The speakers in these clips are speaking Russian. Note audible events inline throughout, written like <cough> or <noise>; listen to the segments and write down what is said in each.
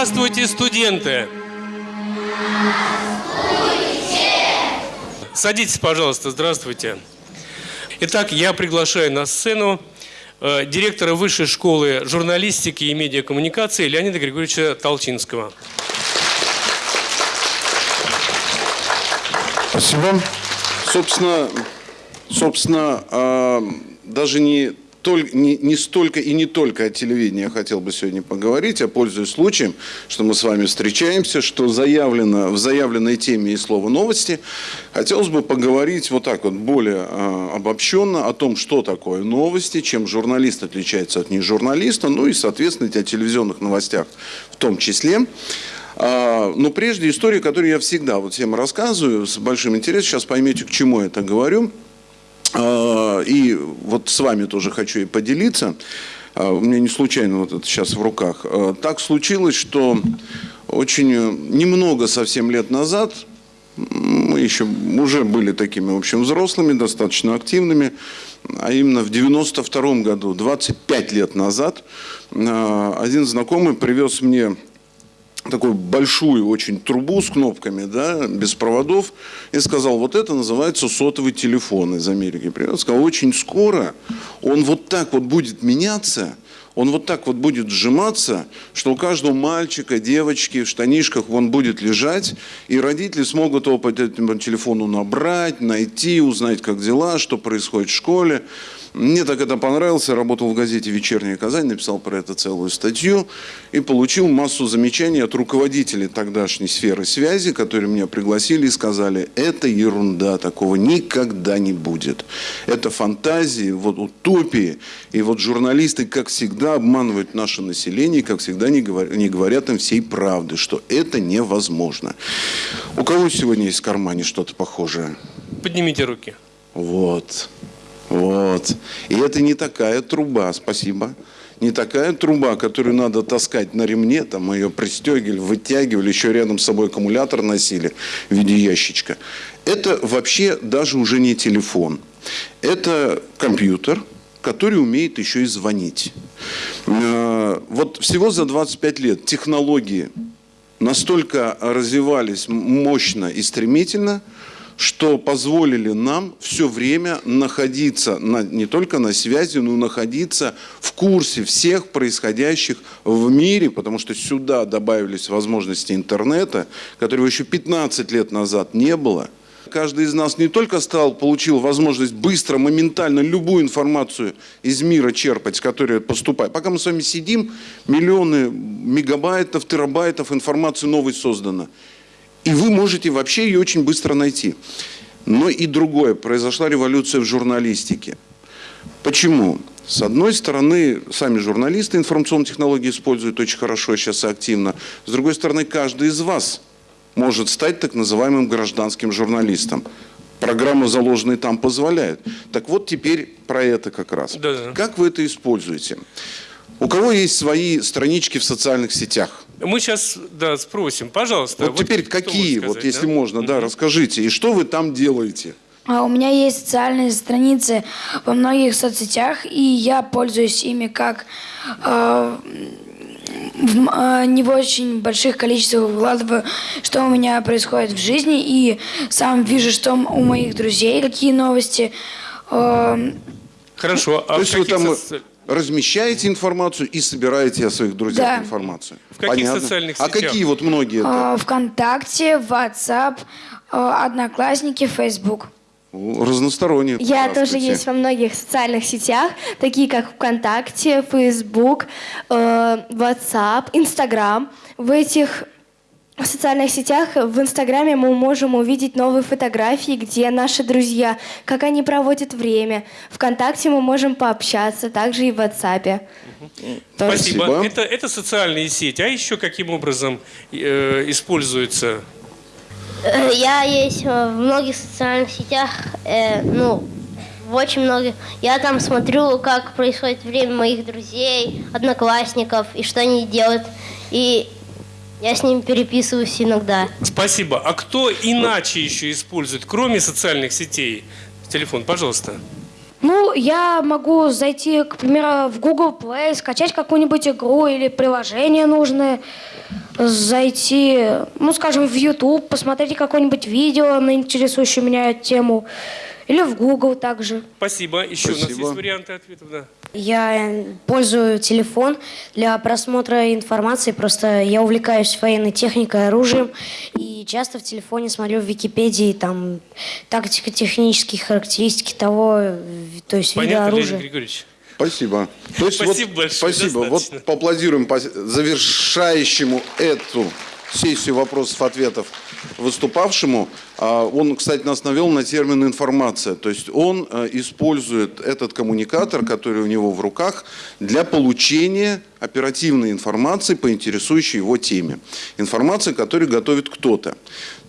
Здравствуйте, студенты! Садитесь, пожалуйста, здравствуйте. Итак, я приглашаю на сцену э, директора Высшей школы журналистики и медиакоммуникации Леонида Григорьевича Толчинского. Спасибо. Собственно, собственно, э, даже не толь, не, не столько и не только о телевидении я хотел бы сегодня поговорить, а пользуясь случаем, что мы с вами встречаемся, что заявлено в заявленной теме и слово новости, хотелось бы поговорить вот так вот более э, обобщенно о том, что такое новости, чем журналист отличается от нежурналиста, ну и, соответственно, о телевизионных новостях в том числе. Но прежде история, которую я всегда вот всем рассказываю с большим интересом, сейчас поймете, к чему я это говорю – а, и вот с вами тоже хочу и поделиться. А, у меня не случайно вот это сейчас в руках. А, так случилось, что очень немного совсем лет назад мы еще уже были такими, в общем, взрослыми, достаточно активными, а именно в 92 году, 25 лет назад, один знакомый привез мне такую большую очень трубу с кнопками, да, без проводов, и сказал, вот это называется сотовый телефон из Америки. Привет. Сказал, очень скоро он вот так вот будет меняться, он вот так вот будет сжиматься, что у каждого мальчика, девочки в штанишках он будет лежать, и родители смогут его по телефону набрать, найти, узнать, как дела, что происходит в школе. Мне так это понравилось, я работал в газете «Вечерняя Казань», написал про это целую статью и получил массу замечаний от руководителей тогдашней сферы связи, которые меня пригласили и сказали, это ерунда, такого никогда не будет. Это фантазии, вот утопии, и вот журналисты, как всегда, обманывают наше население, как всегда не говорят, не говорят им всей правды, что это невозможно. У кого сегодня есть в кармане что-то похожее? Поднимите руки. Вот. Вот. И это не такая труба, спасибо. Не такая труба, которую надо таскать на ремне, там мы ее пристегивали, вытягивали, еще рядом с собой аккумулятор носили в виде ящичка. Это вообще даже уже не телефон. Это компьютер, который умеет еще и звонить. Э, вот всего за 25 лет технологии настолько развивались мощно и стремительно – что позволили нам все время находиться на, не только на связи, но находиться в курсе всех происходящих в мире, потому что сюда добавились возможности интернета, которого еще 15 лет назад не было. Каждый из нас не только стал, получил возможность быстро, моментально любую информацию из мира черпать, с которой поступает. Пока мы с вами сидим, миллионы мегабайтов, терабайтов информации новой создано. И вы можете вообще ее очень быстро найти. Но и другое. Произошла революция в журналистике. Почему? С одной стороны, сами журналисты информационные технологии используют очень хорошо сейчас активно. С другой стороны, каждый из вас может стать так называемым гражданским журналистом. Программа, заложенная там, позволяет. Так вот теперь про это как раз. -да. Как вы это используете? У кого есть свои странички в социальных сетях? Мы сейчас, да, спросим, пожалуйста. Вот, вот теперь какие, сказать, вот если да? можно, да, расскажите, и что вы там делаете? А у меня есть социальные страницы во многих соцсетях, и я пользуюсь ими как э, в э, не в очень больших количествах вкладываю, что у меня происходит в жизни, и сам вижу, что у моих друзей, какие новости. Э, Хорошо, а То есть вы там... Соци размещаете информацию и собираете о своих друзьях да. информацию. В каких Понятно. социальных а сетях? А какие вот многие это? А, ВКонтакте, WhatsApp, а, Одноклассники, Facebook. Разносторонние. Я тоже есть во многих социальных сетях, такие как ВКонтакте, Facebook, WhatsApp, Instagram. В этих в социальных сетях, в Инстаграме мы можем увидеть новые фотографии, где наши друзья, как они проводят время. Вконтакте мы можем пообщаться, также и в WhatsApp. Спасибо. Спасибо. Это, это социальные сети. А еще каким образом э, используются? Э, я есть в многих социальных сетях, э, ну, в очень многих. Я там смотрю, как происходит время моих друзей, одноклассников, и что они делают. И я с ним переписываюсь иногда. Спасибо. А кто иначе еще использует, кроме социальных сетей, телефон? Пожалуйста. Ну, я могу зайти, к примеру, в Google Play, скачать какую-нибудь игру или приложение нужное, зайти, ну, скажем, в YouTube, посмотреть какое-нибудь видео на интересующую меня тему, или в Google также. Спасибо. Еще у нас Спасибо. есть варианты ответов. Да. Я пользую телефон для просмотра информации, просто я увлекаюсь военной техникой, оружием, и часто в телефоне смотрю в Википедии там тактико-технические характеристики того, то есть вида Понятно, Леонид оружия. Григорьевич? Спасибо. То есть Спасибо вот, большое, Спасибо. достаточно. Вот поаплодируем по- завершающему эту сессию вопросов-ответов выступавшему. А, Он, кстати, нас навел на термин «информация». То есть он э, использует этот коммуникатор, который у него в руках, для получения оперативной информации по интересующей его теме. Информации, которую готовит кто-то.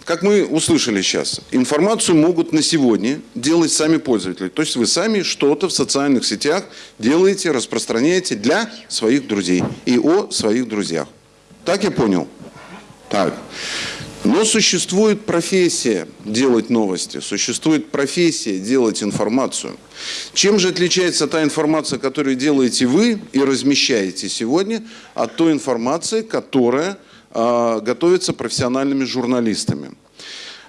Как мы услышали сейчас, информацию могут на сегодня делать сами пользователи. То есть вы сами что-то в социальных сетях делаете, распространяете для своих друзей и о своих друзьях. Так я понял? Так. Но существует профессия делать новости, существует профессия делать информацию. Чем же отличается та информация, которую делаете вы и размещаете сегодня, от той информации, которая а, готовится профессиональными журналистами?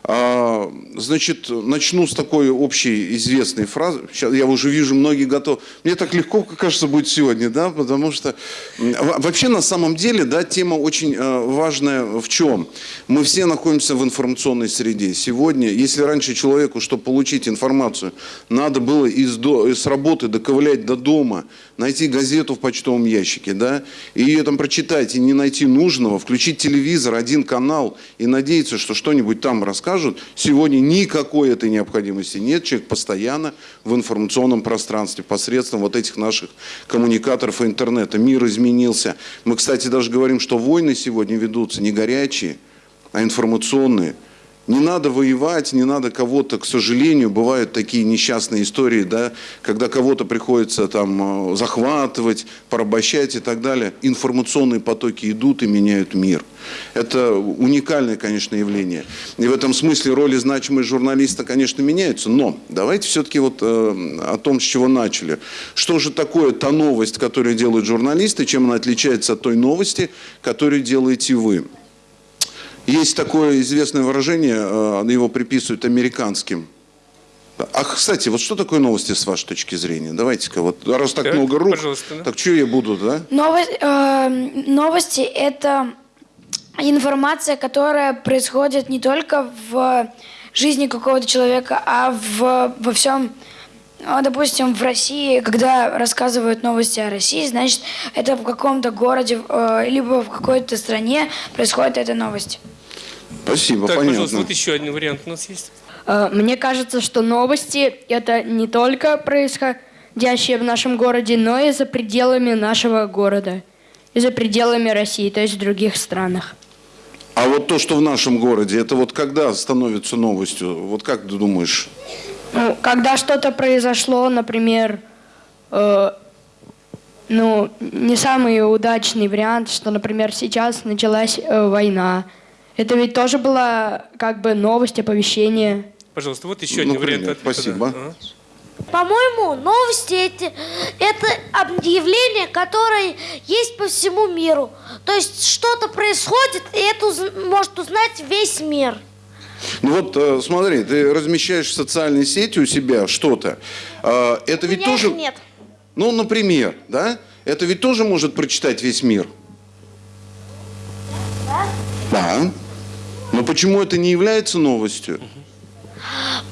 А, Значит, начну с такой общей известной фразы. Сейчас я уже вижу, многие готовы. Мне так легко, кажется, будет сегодня, да, потому что вообще на самом деле, да, тема очень э, важная в чем? Мы все находимся в информационной среде. Сегодня, если раньше человеку, чтобы получить информацию, надо было из, до, из работы доковылять до дома, найти газету в почтовом ящике, да, и ее там прочитать, и не найти нужного, включить телевизор, один канал, и надеяться, что что-нибудь там расскажут, сегодня никакой этой необходимости нет. Человек постоянно в информационном пространстве посредством вот этих наших коммуникаторов и интернета. Мир изменился. Мы, кстати, даже говорим, что войны сегодня ведутся не горячие, а информационные. Не надо воевать, не надо кого-то, к сожалению, бывают такие несчастные истории, да, когда кого-то приходится там э, захватывать, порабощать и так далее. Информационные потоки идут и меняют мир. Это уникальное, конечно, явление. И в этом смысле роли значимых журналиста, конечно, меняются. Но давайте все-таки вот э, о том, с чего начали. Что же такое та новость, которую делают журналисты, чем она отличается от той новости, которую делаете вы? Есть такое известное выражение, э, его приписывают американским. А, кстати, вот что такое новости с вашей точки зрения? Давайте-ка, вот раз так, Так, много рук, пожалуйста, да. так что я буду, да? Новость, э, новости – это информация, которая происходит не только в жизни какого-то человека, а в, во всем, ну, допустим, в России, когда рассказывают новости о России, значит, это в каком-то городе, э, либо в какой-то стране происходит эта новость. Спасибо, Так, понятно. пожалуйста, вот еще один вариант у нас есть. Э, Мне кажется, что новости – это не только происходящее в нашем городе, но и за пределами нашего города, и за пределами России, то есть в других странах. А вот то, что в нашем городе, это вот когда становится новостью? Вот как ты думаешь? Ну, когда что-то произошло, например, э, ну, не самый удачный вариант, что, например, сейчас началась э, война. Это ведь тоже была как бы новость, оповещение. Пожалуйста, вот еще один Например, вариант ответа. спасибо. да. Ага. По-моему, новости эти, это объявление, которое есть по всему миру. То есть что-то происходит, и это уз- может узнать весь мир. Ну вот, э, смотри, ты размещаешь в социальной сети у себя что-то. Э, Это У ведь меня тоже... их нет. Ну, например, да? Это ведь тоже может прочитать весь мир. Да. Но почему это не является новостью?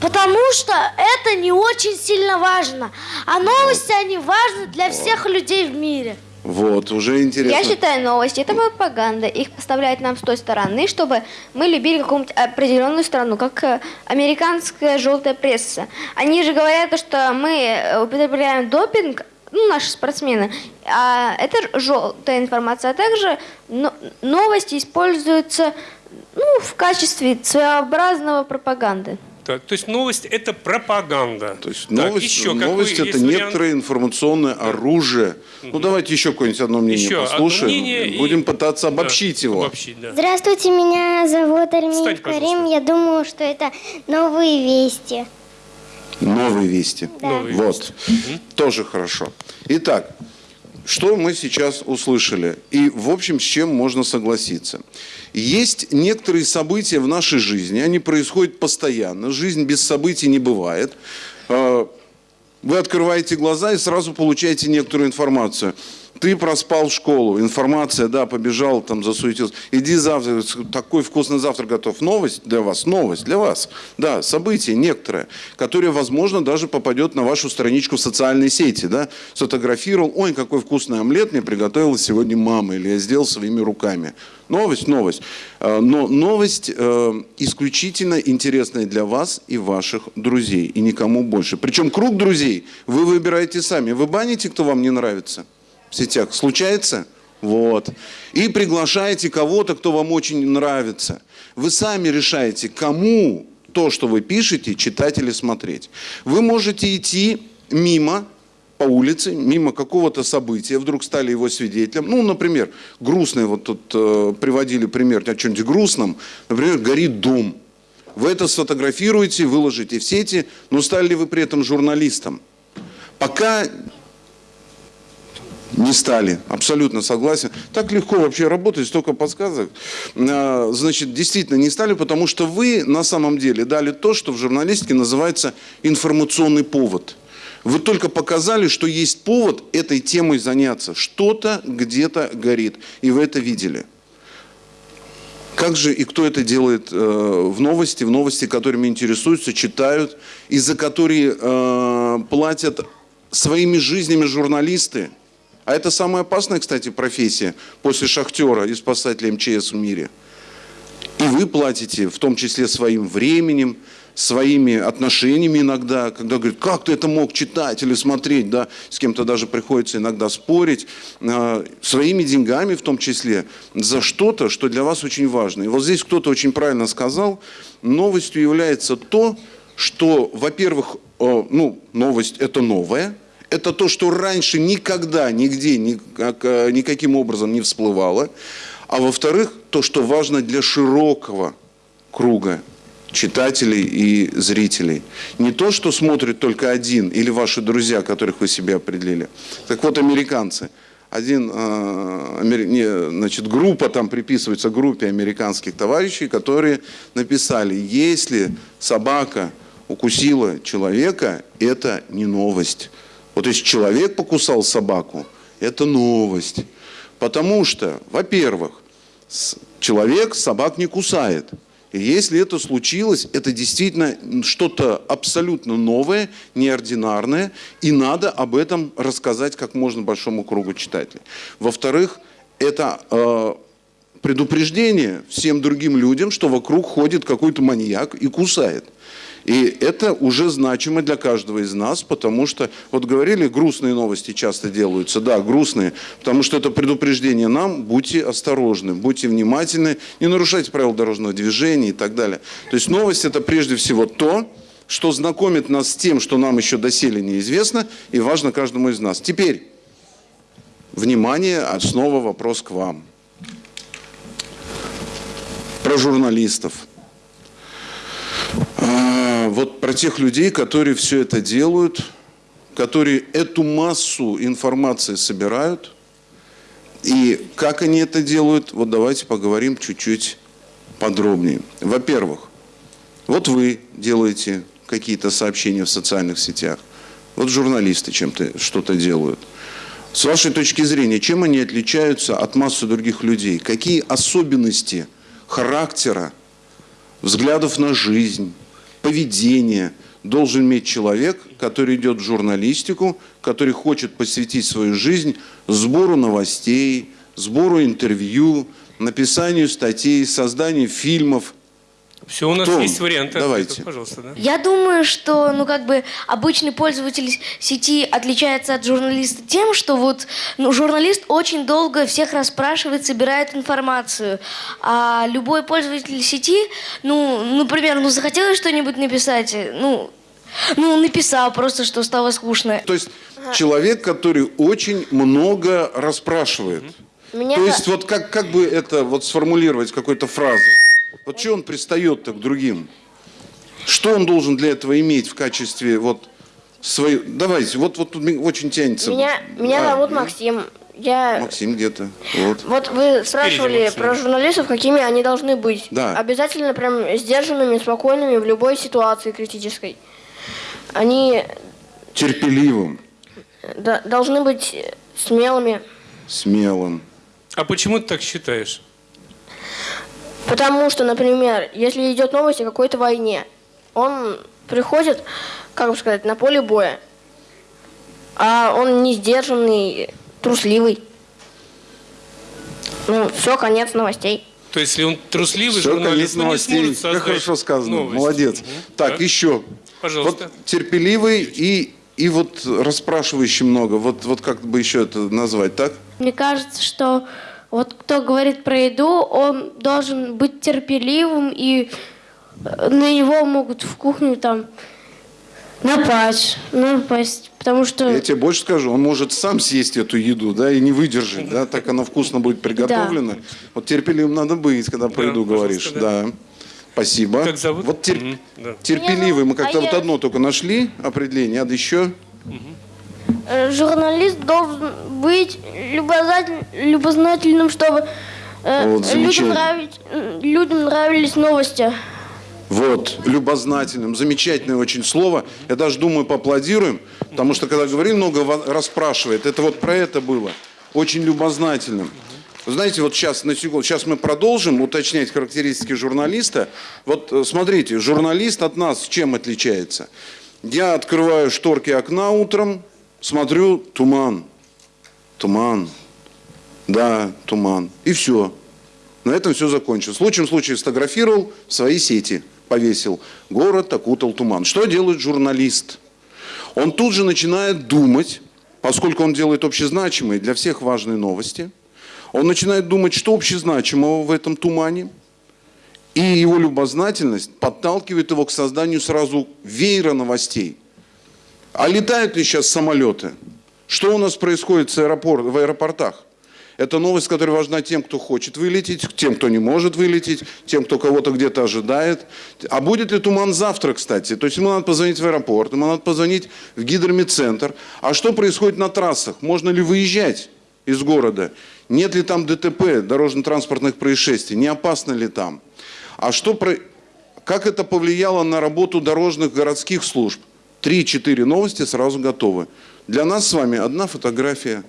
Потому что это не очень сильно важно. А новости, они важны для всех людей в мире. Вот, уже интересно. Я считаю, новости это пропаганда. Их поставляют нам с той стороны, чтобы мы любили какую-нибудь определенную страну, как э, американская желтая пресса. Они же говорят, что мы э, употребляем допинг, ну, наши спортсмены, а это желтая информация. А также но- новости используются ну, в качестве своеобразного пропаганды. Так, то есть новость – это пропаганда. То есть Так, новость, еще какой новость есть это вариант? некоторое информационное оружие. Ну давайте еще какое-нибудь одно мнение Еще одно послушаем. мнение и- Будем пытаться Да, обобщить его. Обобщить, да. Здравствуйте, меня зовут Армин. Карим. Я думаю, что это новые вести. Новые вести. Новые вот. Тоже хорошо. Итак, что мы сейчас услышали? И, в общем, с чем можно согласиться? Есть некоторые события в нашей жизни, они происходят постоянно. Жизнь без событий не бывает. Э, Вы открываете глаза и сразу получаете некоторую информацию. Ты проспал школу, информация, да, побежал, там засуетился. Иди завтра, такой вкусный завтрак готов. Новость для вас, новость для вас. Да, событие некоторое, которое, возможно, даже попадет на вашу страничку в социальной сети, да. Сфотографировал, ой, какой вкусный омлет мне приготовила сегодня мама, или я сделал своими руками. Новость, новость. Э, Но новость э, исключительно интересная для вас и ваших друзей, и никому больше. Причем круг друзей вы выбираете сами. Вы баните, кто вам не нравится? В сетях. Случается? Вот. И приглашаете кого-то, кто вам очень нравится. Вы сами решаете, кому то, что вы пишете, читать или смотреть. Вы можете идти мимо по улице, мимо какого-то события, вдруг стали его свидетелем. Ну, например, грустный, вот тут э, приводили пример о чем-нибудь грустном. Например, горит дом. Вы это сфотографируете, выложите в сети, но стали ли вы при этом журналистом? Пока не стали, абсолютно согласен. Так легко вообще работать, столько подсказок. А, Значит, действительно не стали, потому что вы на самом деле дали то, что в журналистике называется информационный повод. Вы только показали, что есть повод этой темой заняться. Что-то где-то горит, и вы это видели. Как же и кто это делает э, в новости, в новости, которыми интересуются, читают, и за которые э, платят своими жизнями журналисты? А это самая опасная, кстати, профессия после шахтера и спасателя МЧС в мире. И вы платите, в том числе своим временем, своими отношениями иногда, когда говорят, как ты это мог читать или смотреть, да, с кем-то даже приходится иногда спорить, э, своими деньгами в том числе, за что-то, что для вас очень важно. И вот здесь кто-то очень правильно сказал, новостью является то, что, во-первых, ну, новость это новое, это то, что раньше никогда, нигде, никак, э, никаким образом не всплывало. А во-вторых, то, что важно для широкого круга читателей и зрителей. Не то, что смотрит только один или ваши друзья, которых вы себе определили. Так вот, американцы. Один, э, значит, группа там приписывается группе американских товарищей, которые написали, если собака укусила человека, это не новость. Вот если человек покусал собаку, это новость. Потому что, во-первых, человек собак не кусает. И если это случилось, это действительно что-то абсолютно новое, неординарное, и надо об этом рассказать как можно большому кругу читателей. Во-вторых, это э, предупреждение всем другим людям, что вокруг ходит какой-то маньяк и кусает. И это уже значимо для каждого из нас, потому что, вот говорили, грустные новости часто делаются. Да, грустные, потому что это предупреждение нам, будьте осторожны, будьте внимательны, не нарушайте правила дорожного движения и так далее. То есть новость это прежде всего то, что знакомит нас с тем, что нам еще доселе неизвестно и важно каждому из нас. Теперь, внимание, а снова вопрос к вам. Про журналистов. Вот про тех людей, которые все это делают, которые эту массу информации собирают. И как они это делают, вот давайте поговорим чуть-чуть подробнее. Во-первых, вот вы делаете какие-то сообщения в социальных сетях. Вот журналисты чем-то что-то делают. С вашей точки зрения, чем они отличаются от массы других людей? Какие особенности характера, взглядов на жизнь, поведения должен иметь человек, который идет в журналистику, который хочет посвятить свою жизнь сбору новостей, сбору интервью, написанию статей, созданию фильмов. Все, у нас Кто? есть варианты. Давайте. Пожалуйста, да. Я думаю, что, ну, как бы, обычный пользователь сети отличается от журналиста тем, что вот, ну, журналист очень долго всех расспрашивает, собирает информацию. А любой пользователь сети, ну, например, ну, захотелось что-нибудь написать, ну, ну, написал просто, что стало скучно. То есть человек, который очень много расспрашивает. Меня То есть вот как, как бы это вот сформулировать какой-то фразой? Вот что он пристает-то к другим? Что он должен для этого иметь в качестве вот своей... Давайте, вот, вот тут очень тянется. Меня, меня А, зовут Максим. Я... Максим где-то. Вот. Вот вы спрашивали Максим. про журналистов, какими они должны быть. Да. Обязательно прям сдержанными, спокойными в любой ситуации критической. Они Терпеливым, должны быть смелыми, смелым. А почему ты так считаешь? Потому что, например, если идет новость о какой-то войне, он приходит, как бы сказать, на поле боя, а он не сдержанный, трусливый. Ну, все, конец новостей. То есть, если он трусливый Все, журналист, конец он не новостей. сможет Как создать хорошо сказано. новость. Молодец. Мгм. Так, еще. Пожалуйста. Вот терпеливый и, и вот расспрашивающий много. Вот, вот как бы еще это назвать, так? Мне кажется, что вот кто говорит про еду, он должен быть терпеливым, и э, на него могут в кухню там напасть, напасть, потому что... Я тебе больше скажу, он может сам съесть эту еду, да, и не выдержать, да, так она вкусно будет приготовлена. Вот терпеливым надо быть, когда про Да, еду говоришь, да. да. Спасибо. Как зовут? Вот тер- Мгм, да. терпеливый, мы как-то А вот я- одно только нашли определение, а еще Э, Журналист должен быть любознатель- любознательным, чтобы э, Вот, людям, нравить- э, людям нравились новости. Вот, любознательным. Замечательное очень слово. Я даже думаю, поаплодируем, потому что, когда говорим, много ва- расспрашивает. Это вот про это было. Очень любознательным. Знаете, вот сейчас, на секунду, сейчас мы продолжим уточнять характеристики журналиста. Вот э, смотрите, журналист от нас чем отличается? Я открываю шторки окна утром, смотрю, туман. Туман. Да, туман. И все. На этом все закончилось. В лучшем случае сфотографировал в свои сети, повесил. Город окутал туман. Что делает журналист? Он тут же начинает думать, поскольку он делает общезначимые для всех важные новости, он начинает думать, что общезначимого в этом тумане, и его любознательность подталкивает его к созданию сразу веера новостей. А летают ли сейчас самолеты? Что у нас происходит с аэропор- в аэропортах? Это новость, которая важна тем, кто хочет вылететь, тем, кто не может вылететь, тем, кто кого-то где-то ожидает. А будет ли туман завтра, кстати? То есть ему надо позвонить в аэропорт, ему надо позвонить в гидромедцентр. А что происходит на трассах? Можно ли выезжать из города? Нет ли там ДТП, дорожно-транспортных происшествий? Не опасно ли там? А что про... как это повлияло на работу дорожных городских служб? Три-четыре новости сразу готовы. Для нас с вами одна фотография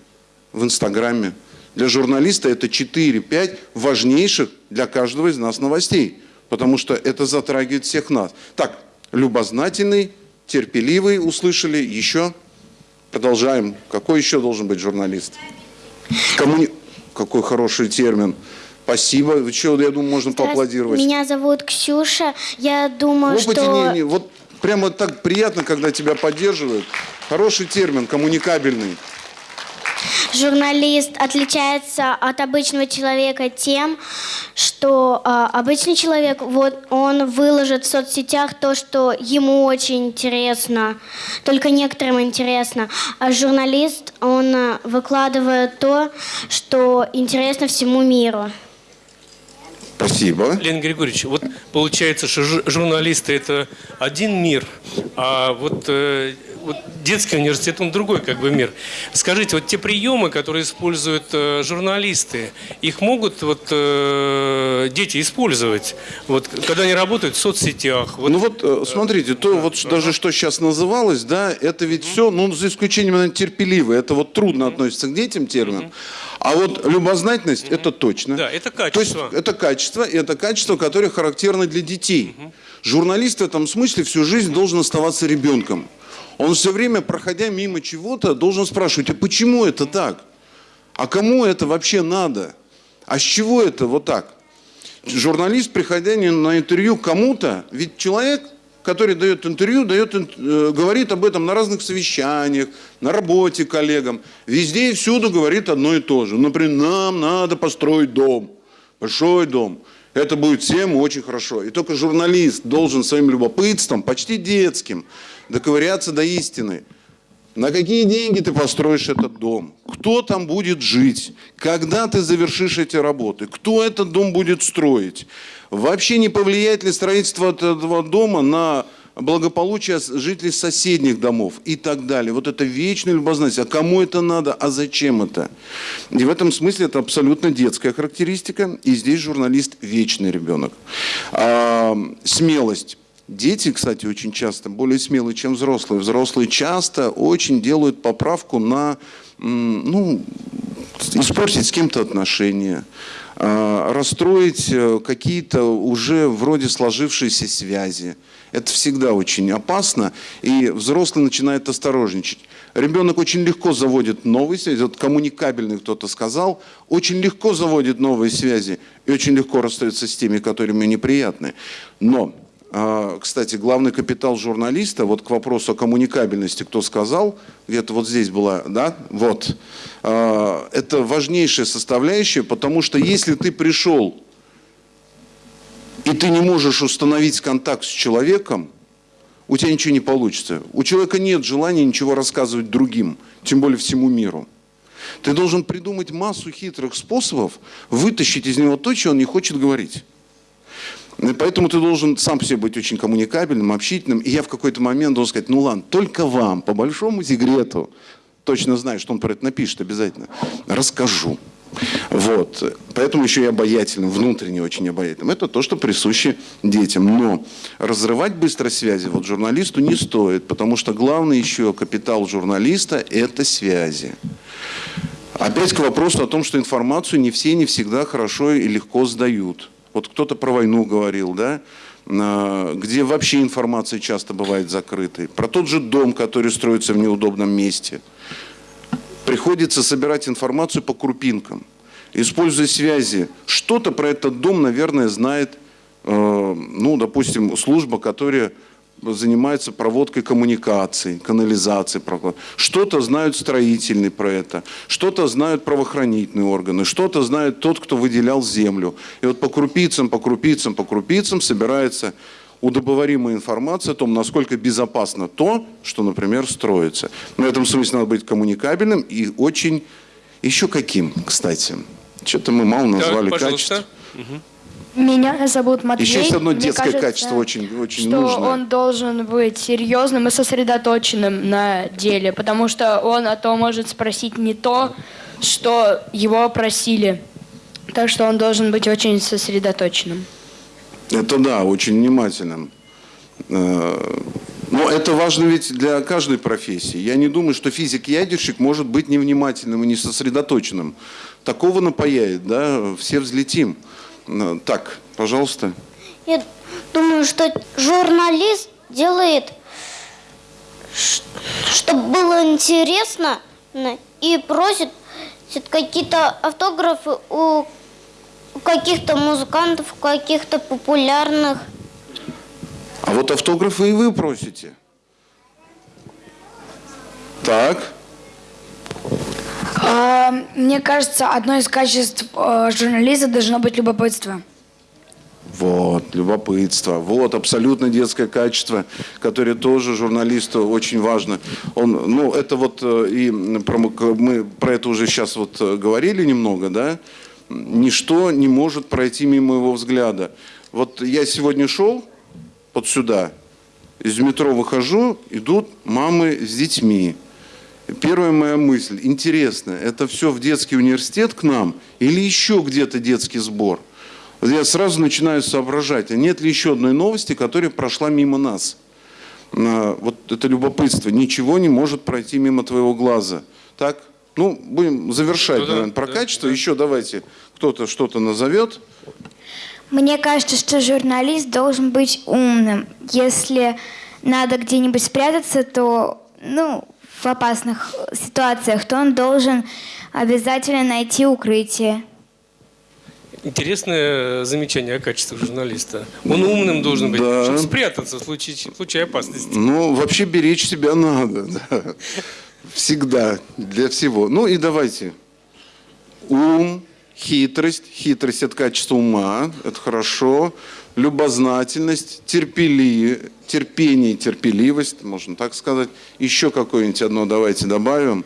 в Инстаграме. Для журналиста это 4-5 важнейших для каждого из нас новостей. Потому что это затрагивает всех нас. Так, любознательный, терпеливый, услышали. Еще продолжаем. Какой еще должен быть журналист? Коммуни... Какой хороший термин. Спасибо. Что, я думаю, можно поаплодировать. Меня зовут Ксюша. Я думаю, Опыте что... не- не- вот прямо так приятно, когда тебя поддерживают. Хороший термин, коммуникабельный. Журналист отличается от обычного человека тем, что а, обычный человек, вот он выложит в соцсетях то, что ему очень интересно, только некоторым интересно, а журналист, он а, выкладывает то, что интересно всему миру. Спасибо. Леонид Григорьевич, вот получается, что жу- журналисты это один мир, а вот, э, вот детский университет он другой как бы мир. Скажите, вот те приемы, которые используют э, журналисты, их могут вот э, дети использовать, вот когда они работают в соцсетях? Вот, Ну вот, э, смотрите, то вот ш- даже что сейчас называлось, да, это ведь все, ну, за исключением, наверное, терпеливый. Это вот трудно относится к детям термин. А вот любознательность, это точно. Да, это То есть качество. это качество, и это качество, которое характерно для детей. Журналист в этом смысле всю жизнь должен оставаться ребенком. Он все время, проходя мимо чего-то, должен спрашивать, а почему это так? А кому это вообще надо? А с чего это вот так? Журналист, приходя на интервью кому-то, ведь человек, который дает интервью, дает, э, говорит об этом на разных совещаниях, на работе коллегам, везде и всюду говорит одно и то же. Например, нам надо построить дом, большой дом. Это будет всем очень хорошо. И только журналист должен своим любопытством, почти детским, доковыряться до истины. На какие деньги ты построишь этот дом? Кто там будет жить? Когда ты завершишь эти работы? Кто этот дом будет строить? Вообще не повлияет ли строительство этого дома на благополучие жителей соседних домов и так далее. Вот это вечная любознательность. А кому это надо? А зачем это? И в этом смысле это абсолютно детская характеристика. И здесь журналист вечный ребенок. А, смелость. Дети, кстати, очень часто более смелые, чем взрослые. Взрослые часто очень делают поправку на, ну, испортить с кем-то отношения, а, расстроить э, какие-то уже вроде сложившиеся связи. Это всегда очень опасно, и взрослый начинает осторожничать. Ребенок очень легко заводит новые связи, вот коммуникабельный кто-то сказал, очень легко заводит новые связи и очень легко расстается с теми, которые ему неприятны. Но, кстати, главный капитал журналиста, вот к вопросу о коммуникабельности, кто сказал, где-то вот здесь была, да, вот, а, это важнейшая составляющая, потому что если ты пришел и ты не можешь установить контакт с человеком, у тебя ничего не получится. У человека нет желания ничего рассказывать другим, тем более всему миру. Ты должен придумать массу хитрых способов вытащить из него то, что он не хочет говорить. Поэтому ты должен сам по себе быть очень коммуникабельным, общительным. И я в какой-то момент должен сказать, ну ладно, только вам, по большому секрету, точно знаю, что он про это напишет обязательно, расскажу. Вот. Поэтому еще и обаятельным, внутренне очень обаятельным. Это то, что присуще детям. Но разрывать быстро связи вот журналисту не стоит, потому что главный еще капитал журналиста – это связи. Опять к вопросу о том, что информацию не все, не всегда хорошо и легко сдают. Вот кто-то про войну говорил, да? Где вообще информация часто бывает закрытой. Про тот же дом, который строится в неудобном месте – приходится собирать информацию по крупинкам, используя связи. Что-то про этот дом, наверное, знает, э, ну, допустим, служба, которая занимается проводкой коммуникаций, канализацией. Что-то знают строительные про это, что-то знают правоохранительные органы, что-то знает тот, кто выделял землю. И вот по крупицам, по крупицам, по крупицам собирается удобоваримая информация о том, насколько безопасно то, что, например, строится. В этом смысле надо быть коммуникабельным и очень... Еще каким, кстати? Что-то мы мало назвали так, качество. Меня зовут Матвей. Еще есть одно Мне детское кажется, качество очень, очень что нужное. он должен быть серьезным и сосредоточенным на деле, потому что он а то может спросить не то, что его просили. Так что он должен быть очень сосредоточенным. Это да, очень внимательным. Э, но это важно ведь для каждой профессии. Я не думаю, что физик-ядерщик может быть невнимательным и не сосредоточенным. Такого напаяет, да, все взлетим. Э, так, пожалуйста. Я думаю, что журналист делает, чтобы было интересно, и просит какие-то автографы у каких-то музыкантов, каких-то популярных. А вот автографы и вы просите. Так. А, мне кажется, одно из качеств э, журналиста должно быть любопытство. Вот, любопытство. Вот, абсолютно детское качество, которое тоже журналисту очень важно. Он, ну, это вот э, и про, мы про это уже сейчас вот э, говорили немного, да, ничто не может пройти мимо его взгляда. Вот я сегодня шел вот сюда, из метро выхожу, идут мамы с детьми. Первая моя мысль, интересно, это все в детский университет к нам или еще где-то детский сбор? Я сразу начинаю соображать, а нет ли еще одной новости, которая прошла мимо нас? А, вот это любопытство, ничего не может пройти мимо твоего глаза. Так? Ну, будем завершать, ну, да, наверное, про да, качество. Да. Еще давайте кто-то что-то назовет. Мне кажется, что журналист должен быть умным. Если надо где-нибудь спрятаться, то, ну, в опасных ситуациях, то он должен обязательно найти укрытие. Интересное замечание о качестве журналиста. Он умным должен быть, да. чтобы спрятаться в случае, в случае опасности. Ну, вообще беречь себя надо. Да. Всегда, для всего. Ну и давайте. Ум, хитрость. Хитрость – это качество ума, это хорошо. Любознательность, терпели, терпение, терпеливость, можно так сказать. Еще какое-нибудь одно давайте добавим.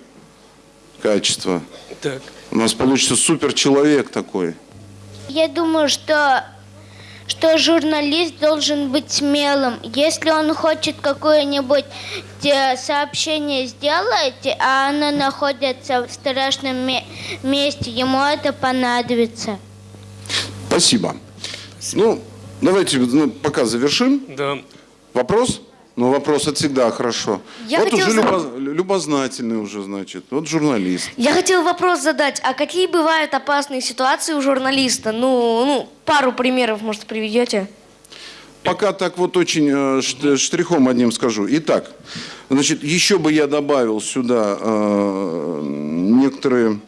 Качество. Так. У нас получится суперчеловек такой. Я думаю, что что журналист должен быть смелым. Если он хочет какое-нибудь э, сообщение сделать, а оно находится в страшном месте, ему это понадобится. Спасибо. Ну, давайте ну, пока завершим. Да. Вопрос? Ну, вопрос это всегда хорошо. Я вот уже любоз- любознательный уже, значит. Вот журналист. Я хотел вопрос задать. А какие бывают опасные ситуации у журналиста? Ну, ну пару примеров, может, приведете? Пока так вот очень э, штрихом одним скажу. Итак, значит, еще бы я добавил сюда э, некоторые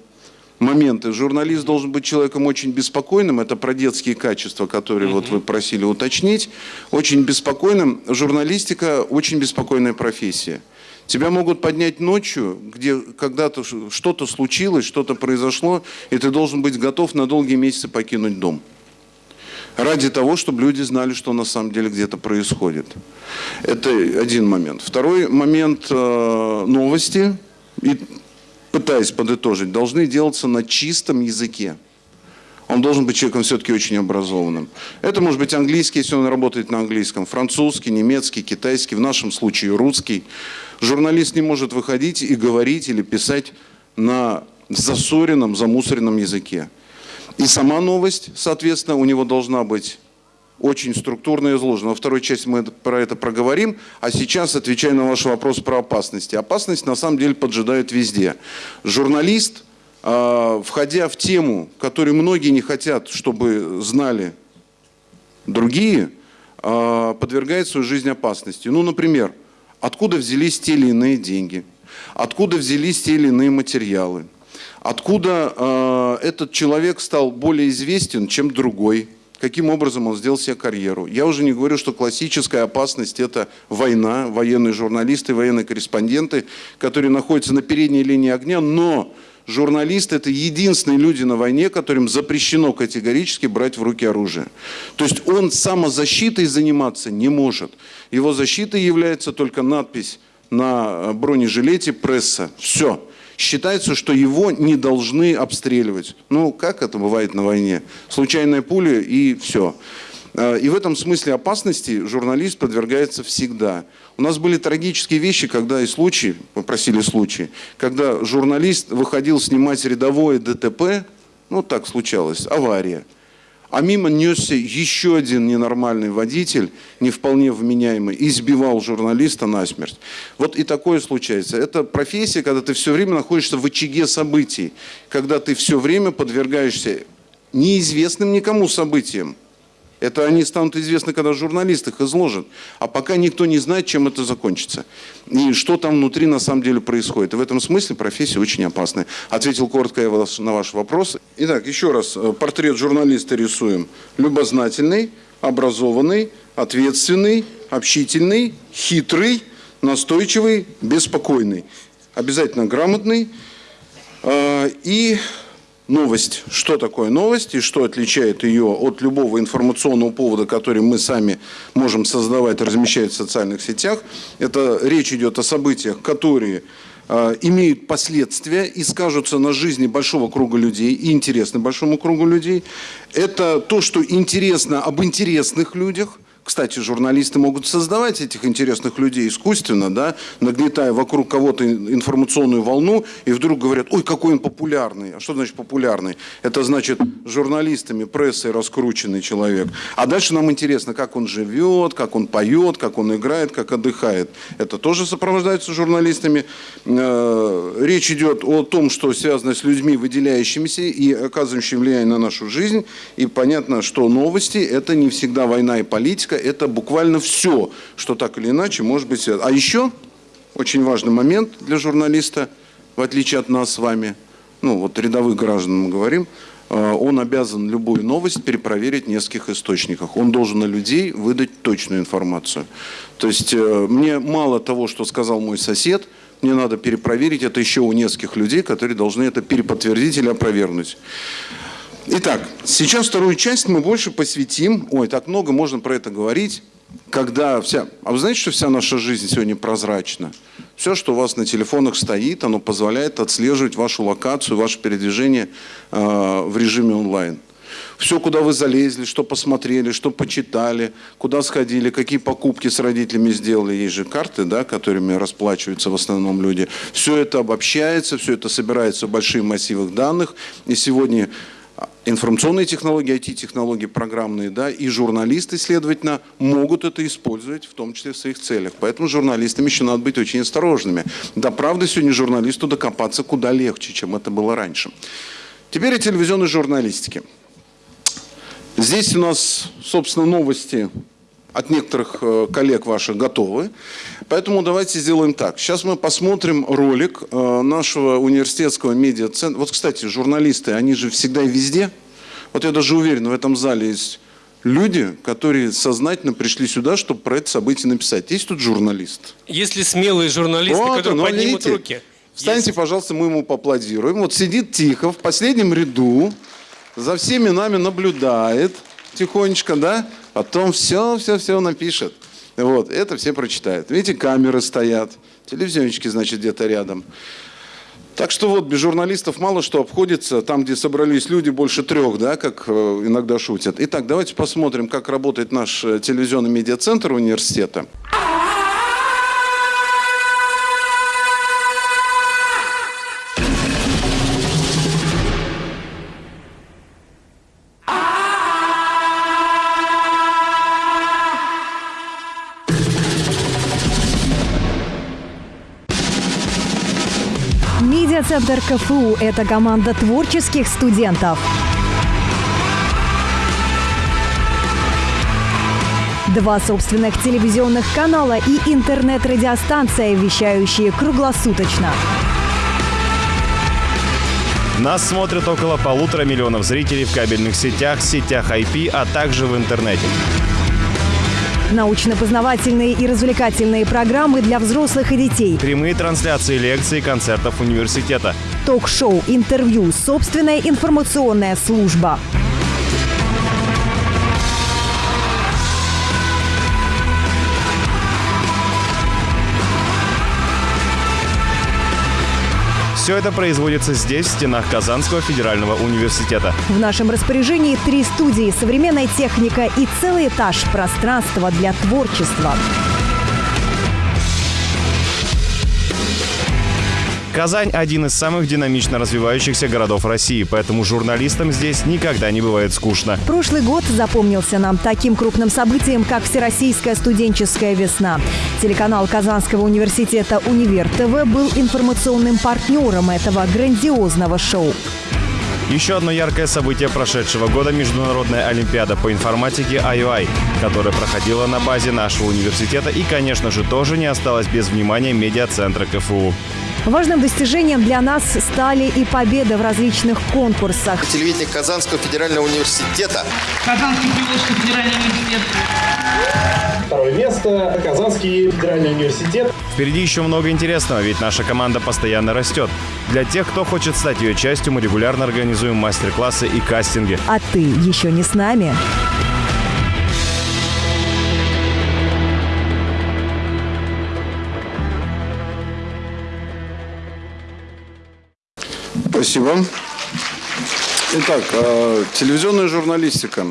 моменты. Журналист должен быть человеком очень беспокойным. Это про детские качества, которые вот вы просили уточнить. Очень беспокойным. Журналистика очень беспокойная профессия. Тебя могут поднять ночью, где когда-то что-то случилось, что-то произошло, и ты должен быть готов на долгие месяцы покинуть дом ради того, чтобы люди знали, что на самом деле где-то происходит. Это один момент. Второй момент э, новости, и пытаясь подытожить, должны делаться на чистом языке. Он должен быть человеком все-таки очень образованным. Это может быть английский, если он работает на английском, французский, немецкий, китайский, в нашем случае русский. Журналист не может выходить и говорить или писать на засоренном, замусоренном языке. И сама новость, соответственно, у него должна быть очень структурно изложена. Во второй части мы про это проговорим. А сейчас отвечаю на ваш вопрос про опасности. Опасность на самом деле поджидает везде. Журналист, э, входя в тему, которую многие не хотят, чтобы знали другие, э, подвергает свою жизнь опасности. Ну, например, откуда взялись те или иные деньги, откуда взялись те или иные материалы, откуда э, этот человек стал более известен, чем другой, каким образом он сделал себе карьеру. Я уже не говорю, что классическая опасность – это война, военные журналисты, военные корреспонденты, которые находятся на передней линии огня, но журналист – это единственные люди на войне, которым запрещено категорически брать в руки оружие. То есть он самозащитой заниматься не может. Его защитой является только надпись на бронежилете «Пресса». Все. Считается, что его не должны обстреливать. Ну, как это бывает на войне? Случайная пуля и все. Э, И в этом смысле опасности журналист подвергается всегда. У нас были трагические вещи, когда и случаи, попросили случаи, когда журналист выходил снимать рядовое ДТП, ну так случалось, авария. А мимо несся еще один ненормальный водитель, не вполне вменяемый, избивал журналиста насмерть. Вот и такое случается. Это профессия, когда ты все время находишься в очаге событий, когда ты все время подвергаешься неизвестным никому событиям. Это они станут известны, когда журналист их изложит. А пока никто не знает, чем это закончится. И что там внутри на самом деле происходит. И в этом смысле профессия очень опасная. Ответил коротко я на ваш вопрос. Итак, еще раз. э, Портрет журналиста рисуем. Любознательный, образованный, ответственный, общительный, хитрый, настойчивый, беспокойный. Обязательно грамотный. Э, И новость. Что такое новость и что отличает ее от любого информационного повода, который мы сами можем создавать, размещать в социальных сетях. Это речь идет о событиях, которые э, имеют последствия и скажутся на жизни большого круга людей и интересны большому кругу людей. Это то, что интересно об интересных людях. Кстати, журналисты могут создавать этих интересных людей искусственно, да, нагнетая вокруг кого-то информационную волну, и вдруг говорят, ой, какой он популярный. А что значит популярный? Это значит журналистами, прессой раскрученный человек. А дальше нам интересно, как он живет, как он поет, как он играет, как отдыхает. Это тоже сопровождается журналистами. Э, Речь идет о том, что связано с людьми, выделяющимися и оказывающими влияние на нашу жизнь. И понятно, что новости – это не всегда война и политика, это буквально все, что так или иначе может быть связано. А еще очень важный момент для журналиста, в отличие от нас с вами, ну вот рядовых граждан мы говорим, э, он обязан любую новость перепроверить в нескольких источниках. Он должен на людей выдать точную информацию. То есть э, мне мало того, что сказал мой сосед, мне надо перепроверить это еще у нескольких людей, которые должны это переподтвердить или опровергнуть. Итак, сейчас вторую часть мы больше посвятим, ой, так много можно про это говорить, когда вся... А вы знаете, что вся наша жизнь сегодня прозрачна? Все, что у вас на телефонах стоит, оно позволяет отслеживать вашу локацию, ваше передвижение э, в режиме онлайн. Все, куда вы залезли, что посмотрели, что почитали, куда сходили, какие покупки с родителями сделали. Есть же карты, да, которыми расплачиваются в основном люди. Все это обобщается, все это собирается в больших массивах данных. И сегодня информационные технологии, IT-технологии программные, да, и журналисты, следовательно, могут это использовать, в том числе в своих целях. Поэтому журналистам еще надо быть очень осторожными. Да, правда, сегодня журналисту докопаться куда легче, чем это было раньше. Теперь о телевизионной журналистике. Здесь у нас, собственно, новости от некоторых э, коллег ваших готовы. Поэтому давайте сделаем так. Сейчас мы посмотрим ролик э, нашего университетского медиацентра. Вот, кстати, журналисты, они же всегда и везде. Вот я даже уверен, в этом зале есть люди, которые сознательно пришли сюда, чтобы про это событие написать. Есть тут журналист? Есть ли смелые журналисты, Вот которые он, поднимут видите? руки? Встаньте, пожалуйста, мы ему поаплодируем. Вот сидит тихо, в последнем ряду, за всеми нами наблюдает тихонечко, да? Потом все, все, все напишет. Вот, это все прочитают. Видите, камеры стоят, телевизиончики, значит, где-то рядом. Так что вот, без журналистов мало что обходится. Там, где собрались люди, больше трех, да, как э, иногда шутят. Итак, давайте посмотрим, как работает наш э, телевизионный медиацентр университета. Медиацентр КФУ – это команда творческих студентов. Два собственных телевизионных канала и интернет-радиостанция, вещающие круглосуточно. Нас смотрят около полутора миллионов зрителей в кабельных сетях, сетях IP, а также в интернете. Научно-познавательные и развлекательные программы для взрослых и детей. Прямые трансляции лекций и концертов университета. Ток-шоу, интервью, собственная информационная служба. Все это производится здесь, в стенах Казанского федерального университета. В нашем распоряжении три студии, современная техника и целый этаж пространства для творчества. Казань – один из самых динамично развивающихся городов России, поэтому журналистам здесь никогда не бывает скучно. Прошлый год запомнился нам таким крупным событием, как Всероссийская студенческая весна. Телеканал Казанского университета «Универ ТВ» был информационным партнером этого грандиозного шоу. Еще одно яркое событие прошедшего года – Международная Олимпиада по информатике IOI, которая проходила на базе нашего университета и, конечно же, тоже не осталась без внимания медиацентра КФУ. Важным достижением для нас стали и победы в различных конкурсах. Телевидение Казанского федерального университета. Казанский Приволжский федеральный университет. Второе место – Казанский федеральный университет. Впереди еще много интересного, ведь наша команда постоянно растет. Для тех, кто хочет стать ее частью, мы регулярно организуем мастер-классы и кастинги. А ты еще не с нами? Спасибо. Итак, э, телевизионная журналистика.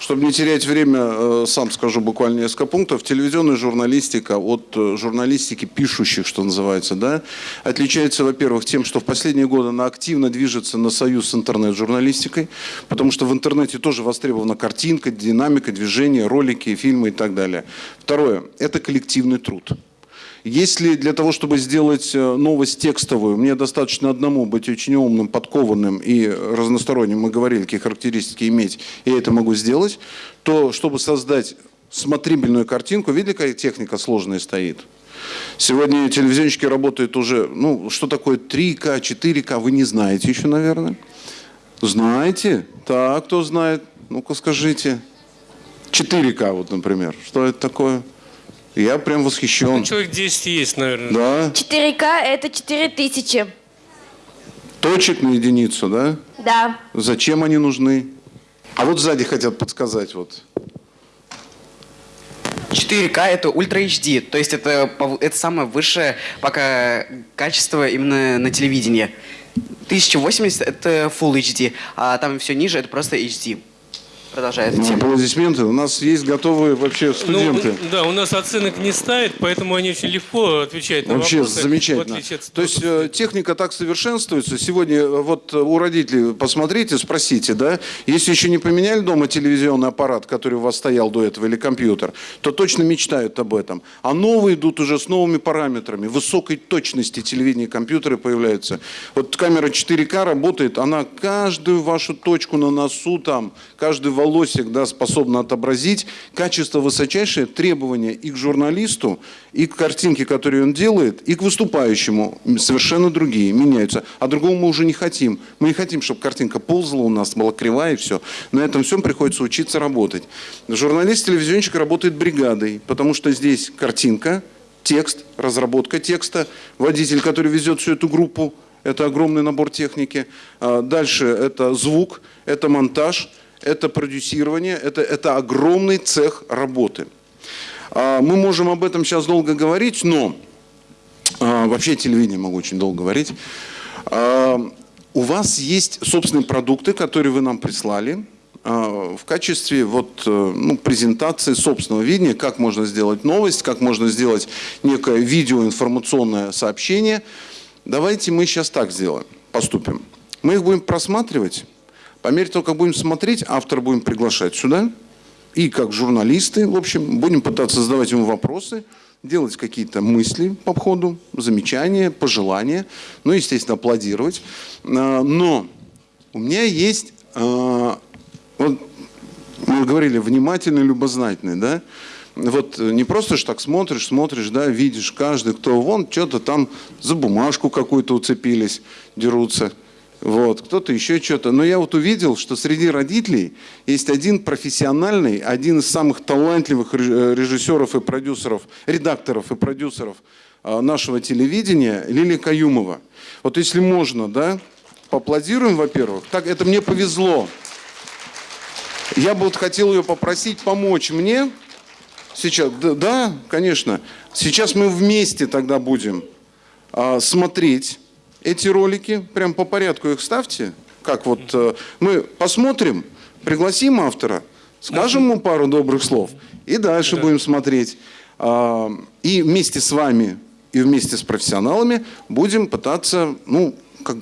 Чтобы не терять время, э, сам скажу буквально несколько пунктов. Телевизионная журналистика от э, журналистики пишущих, что называется, да, отличается, во-первых, тем, что в последние годы она активно движется на союз с интернет-журналистикой, потому что в интернете тоже востребована картинка, динамика, движение, ролики, фильмы и так далее. Второе – это коллективный труд. Если для того, чтобы сделать э, новость текстовую, мне достаточно одному быть очень умным, подкованным и разносторонним, мы говорили, какие характеристики иметь, и я это могу сделать, то чтобы создать смотрибельную картинку, видели, какая техника сложная стоит? Сегодня телевизионщики работают уже, ну, что такое 3К, 4К, вы не знаете еще, наверное. Знаете? Так, кто знает? Ну-ка скажите. 4К вот, например. Что это такое? Я прям восхищен. Ну, человек 10 есть, наверное. Да. 4К это 4000. Точек на единицу, да? Да. Зачем они нужны? А вот сзади хотят подсказать вот. 4К это Ультра HD, то есть это, это самое высшее пока качество именно на телевидении. 1080 это Full HD, а там все ниже это просто HD. Продолжает Ну, тему. аплодисменты. У нас есть готовые вообще студенты. Ну, да, у нас оценок не ставят, поэтому они очень легко отвечают на Вообще вопросы. в замечательно. от То есть э, техника так совершенствуется. Сегодня э, вот э, у родителей посмотрите, спросите, да, если еще не поменяли дома телевизионный аппарат, который у вас стоял до этого, или компьютер, то точно мечтают об этом. А новые идут уже с новыми параметрами, высокой точности телевидения и компьютеры появляются. Вот камера 4К работает, она каждую вашу точку на носу там, каждый волосик, да, способна отобразить. Качество высочайшее, требования и к журналисту, и к картинке, которую он делает, и к выступающему совершенно другие, меняются. А другого мы уже не хотим. Мы не хотим, чтобы картинка ползала у нас, была кривая и все. На этом всем приходится учиться работать. Журналист-телевизионщик работает бригадой, потому что здесь картинка, текст, разработка текста, водитель, который везет всю эту группу, это огромный набор техники. А Дальше это звук, это монтаж, это продюсирование, это, это огромный цех работы. А, Мы можем об этом сейчас долго говорить, но а, вообще телевидение могу очень долго говорить. А, У вас есть собственные продукты, которые вы нам прислали в качестве вот, э, ну, презентации собственного видения, как можно сделать новость, как можно сделать некое видеоинформационное сообщение. Давайте мы сейчас так сделаем, поступим. Мы их будем просматривать. По мере того, как будем смотреть, автора будем приглашать сюда. И как журналисты, в общем, будем пытаться задавать ему вопросы, делать какие-то мысли по ходу, замечания, пожелания, ну, естественно, аплодировать. А, Но у меня есть, а, вот мы говорили, внимательный, любознательный, да? Вот не просто ж так смотришь, смотришь, да, видишь каждый, кто вон что-то там за бумажку какую-то уцепились, дерутся. Вот, кто-то еще что-то. Но я вот увидел, что среди родителей есть один профессиональный, один из самых талантливых ре- режиссеров и продюсеров, редакторов и продюсеров а, нашего телевидения, Лилия Каюмова. Вот если можно, да, поаплодируем, во-первых. Так, это мне повезло. Я бы вот хотел ее попросить помочь мне. Сейчас, да, да, конечно. Сейчас мы вместе тогда будем а, смотреть эти ролики. Прям по порядку их ставьте. Как вот э, мы посмотрим, пригласим автора, скажем ему пару добрых слов и дальше будем смотреть. А, И вместе с вами и вместе с профессионалами будем пытаться, ну, как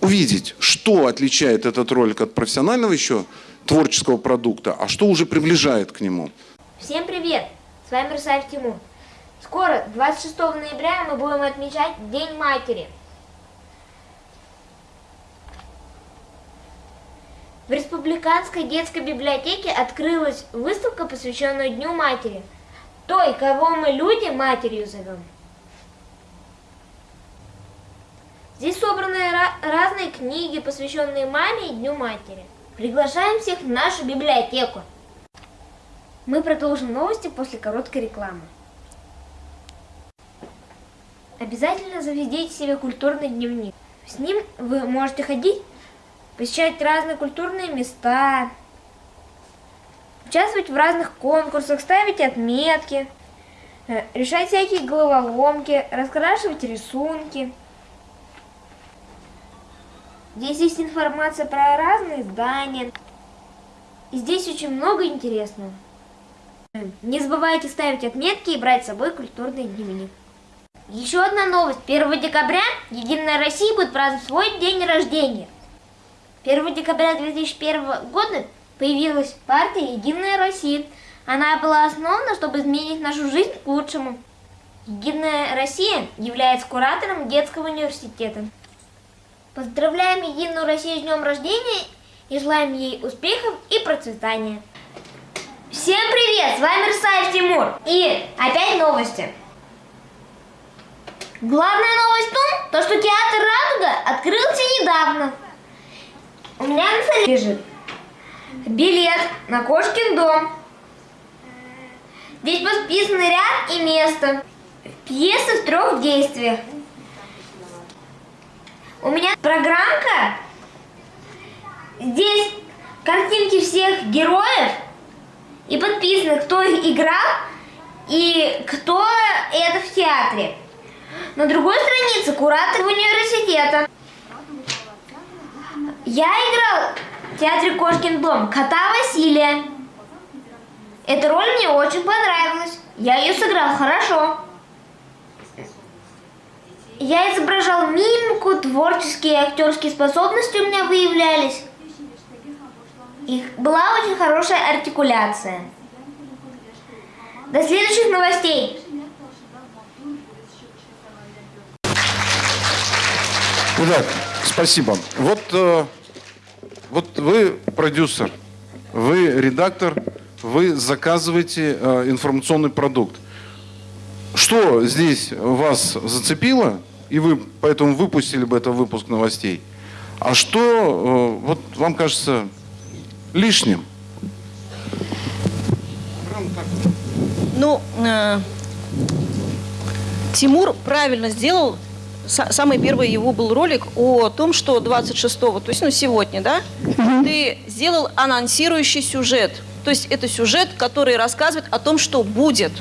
увидеть, что отличает этот ролик от профессионального еще творческого продукта, а что уже приближает к нему. Всем привет! С вами Русаев Тимур. Скоро, 26 ноября, мы будем отмечать День матери. В Республиканской детской библиотеке открылась выставка, посвященная Дню матери. Той, кого мы люди матерью зовем. Здесь собраны ра- разные книги, посвященные маме и Дню матери. Приглашаем всех в нашу библиотеку. Мы продолжим новости после короткой рекламы. Обязательно заведите себе культурный дневник. С ним вы можете ходить, посещать разные культурные места, участвовать в разных конкурсах, ставить отметки, э, решать всякие головоломки, раскрашивать рисунки. Здесь есть информация про разные здания. И здесь очень много интересного. Не забывайте ставить отметки и брать с собой культурный дневник. Еще одна новость. 1 декабря Единая Россия будет праздновать свой день рождения. 1 декабря 2001 года появилась партия Единая Россия. Она была основана, чтобы изменить нашу жизнь к лучшему. Единая Россия является куратором детского университета. Поздравляем Единую Россию с днем рождения и желаем ей успехов и процветания. Всем привет! С вами Русаев Тимур. И опять новости. Главная новость в том, то, что театр «Радуга» открылся недавно. У меня на столе лежит билет на Кошкин дом. Здесь подписаны ряд и место. Пьеса в трех действиях. У меня программка Здесь картинки всех героев и подписано, кто их играл и кто это в театре. На другой странице куратор университета. Я играл в театре Кошкин дом кота Василия. Эта роль мне очень понравилась. Я ее сыграл хорошо. Я изображал мимику, творческие и актерские способности у меня выявлялись. И была очень хорошая артикуляция. До следующих новостей. Итак, спасибо. Вот, э, вот вы продюсер, вы редактор, вы заказываете э, информационный продукт. Что здесь вас зацепило, и вы поэтому выпустили бы это выпуск новостей? А что, э, вот вам кажется, лишним? Ну, э, Тимур правильно сделал. Са- Самый первый его был ролик о том, что 26-го, то есть ну, сегодня, да, ты сделал анонсирующий сюжет. То есть это сюжет, который рассказывает о том, что будет.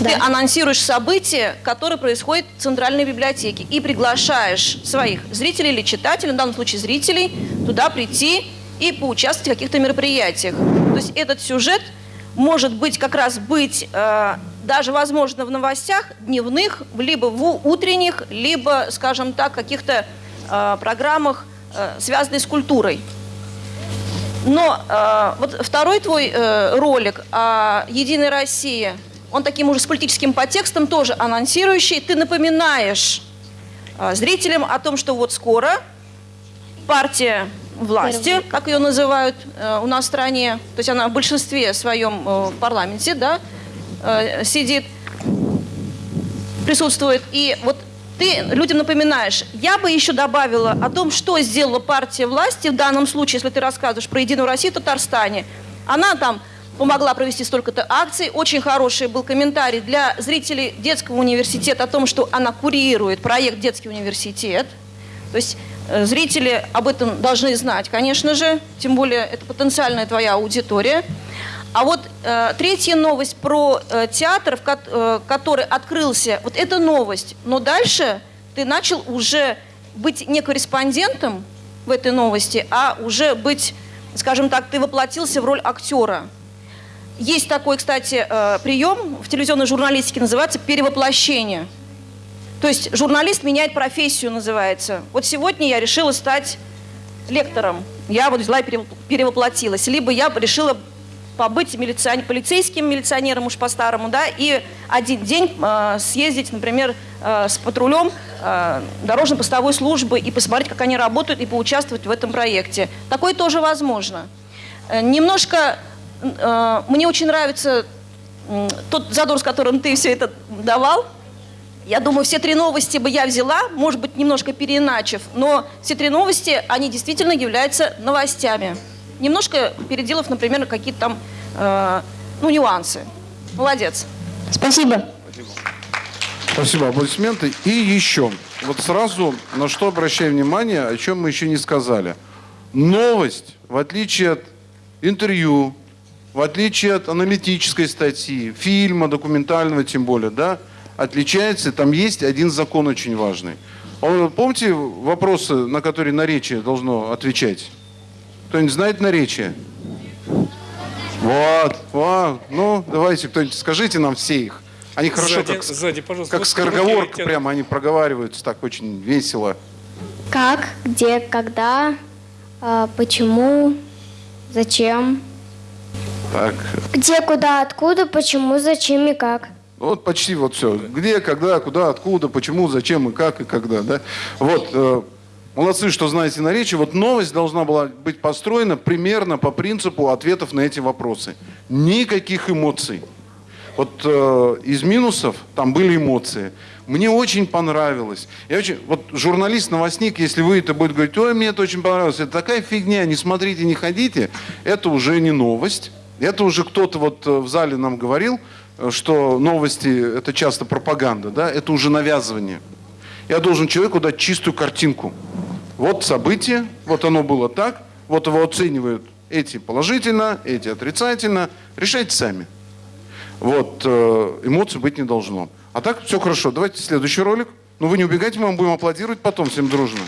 Ты анонсируешь события, которые происходят в Центральной библиотеке, и приглашаешь своих зрителей или читателей, в данном случае зрителей, туда прийти и поучаствовать в каких-то мероприятиях. То есть этот сюжет может быть как раз быть э, даже, возможно, в новостях дневных, либо в утренних, либо, скажем так, каких-то э, программах, э, связанных с культурой. Но э, вот второй твой э, ролик о «Единой России», он таким уже с политическим подтекстом, тоже анонсирующий. Ты напоминаешь э, зрителям о том, что вот скоро партия власти, как ее называют э, у нас в стране, то есть она в большинстве своем э, в парламенте, да, э, сидит, присутствует. И вот ты людям напоминаешь. Я бы еще добавила о том, что сделала партия власти в данном случае, если ты рассказываешь про Единую Россию в Татарстане. Она там помогла провести столько-то акций. Очень хороший был комментарий для зрителей детского университета о том, что она курирует проект «Детский университет». То есть э, зрители об этом должны знать, конечно же, тем более это потенциальная твоя аудитория. А вот э, третья новость про э, театр, в ко- э, который открылся, вот это новость. Но дальше ты начал уже быть не корреспондентом в этой новости, а уже быть, скажем так, ты воплотился в роль актера. Есть такой, кстати, э, прием в телевизионной журналистике, называется перевоплощение. То есть журналист меняет профессию, называется. Вот сегодня я решила стать лектором. Я вот взяла и перев- перевоплотилась. Либо я решила побыть милиционер, полицейским милиционером уж по-старому, да, и один день э, съездить, например, э, с патрулем э, дорожно-постовой службы и посмотреть, как они работают, и поучаствовать в этом проекте. Такое тоже возможно. Э, немножко э, мне очень нравится м, тот задор, с которым ты все это давал. Я думаю, все три новости бы я взяла, может быть, немножко переиначив, но все три новости, они действительно являются новостями. Немножко переделав, например, какие-то там э, ну, нюансы. Молодец. Спасибо. Спасибо, аплодисменты. И еще, вот сразу на что обращаю внимание, о чем мы еще не сказали. Новость, в отличие от интервью, в отличие от аналитической статьи, фильма, документального тем более, да, отличается, там есть один закон очень важный. Он- Помните вопросы, на которые наречие должно отвечать? Кто-нибудь знает наречие? Вот, вот. Ну, давайте, кто-нибудь скажите нам все их. Они хорошо, Сзади- как, сзади, пожалуйста. как Вот скороговорка, руки тянут. прямо они проговариваются так очень весело. Как, где, когда, а, почему, зачем. Так, Где, куда, откуда, почему, зачем и как. ну вот почти вот все. Где, когда, куда, откуда, почему, зачем и как и когда, да? Вот, э, молодцы, что знаете наречие. Вот новость должна была быть построена примерно по принципу ответов на эти вопросы. Никаких эмоций. Вот э, из минусов там были эмоции. Мне очень понравилось. Я очень, вот журналист-новостник, если вы это будет говорить, ой, мне это очень понравилось, это такая фигня, не смотрите, не ходите, это уже не новость. Это уже кто-то вот э, в зале нам говорил, э, что новости это часто пропаганда, да, это уже навязывание. Я должен человеку дать чистую картинку. Вот событие, вот оно было так, Вот его оценивают эти положительно, эти отрицательно. Решайте сами. Вот, э, эмоций быть не должно. А так все хорошо. Давайте следующий ролик. Ну вы не убегайте, мы вам будем аплодировать потом всем дружно.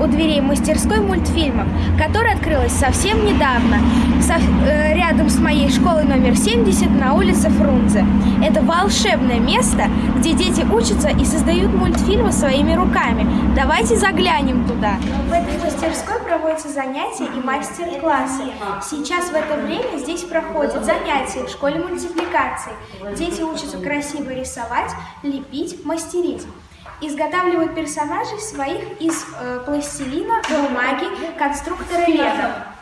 У дверей мастерской мультфильмов, которая открылась совсем недавно, со- э, рядом с моей школой номер 70 на улице Фрунзе. Это волшебное место, где дети учатся и создают мультфильмы своими руками. Давайте заглянем туда. В этой мастерской проводятся занятия и мастер-классы. Сейчас в это время здесь проходят занятия в школе мультипликации. Дети учатся красиво рисовать, лепить, мастерить. Изготавливают персонажей своих из э, пластилина, бумаги, конструктора лего.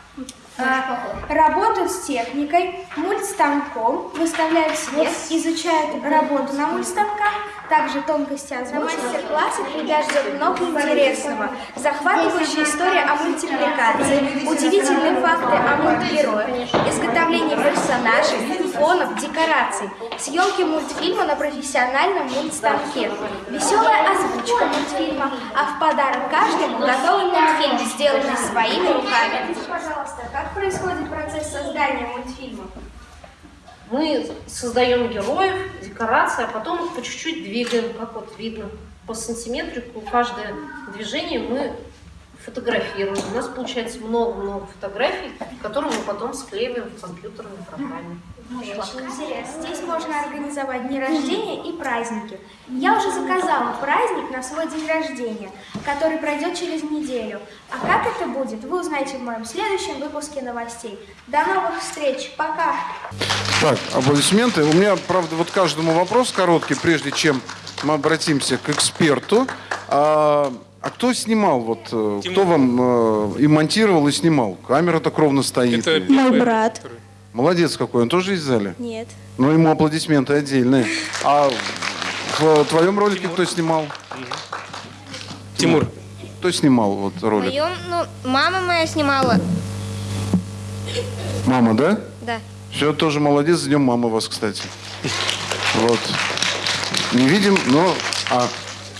А, Работают с техникой, мультстанком, выставляют свет, изучают работу на мультстанках, также тонкости озвучки. На мастер-классе ждет много интересного. Захватывающая история о мультипликации, удивительные факты о мультгероях, изготовление персонажей, фонов, декораций, съемки мультфильма на профессиональном мультстанке, веселая озвучка мультфильма, а в подарок каждому готовый мультфильм, сделанный своими руками. Пожалуйста, как происходит процесс создания мультфильма? Мы создаем героев, декорации, а потом их по чуть-чуть двигаем, как вот видно по сантиметрику. Каждое движение мы фотографируем. У нас получается много-много фотографий, которые мы потом склеиваем в компьютерной программе. Очень интересно. Здесь можно организовать дни рождения и праздники. Я уже заказала праздник на свой день рождения, который пройдет через неделю. А как это будет, вы узнаете в моем следующем выпуске новостей. До новых встреч. Пока. Так, аплодисменты. У меня, правда, вот каждому вопрос короткий, прежде чем мы обратимся к эксперту. А, а кто снимал? Вот, э, кто вам э, и монтировал, и снимал? Камера так ровно стоит. Это И- Мой брат. Молодец какой, он тоже из зали? Нет. Ну, ему аплодисменты отдельные. А в твоем ролике кто снимал? Тимур. Кто снимал вот ролик? Моем, ну, мама моя снимала. Мама, да? Да. Все, тоже молодец. С днем мамы вас, кстати. Вот. Не видим, но... А,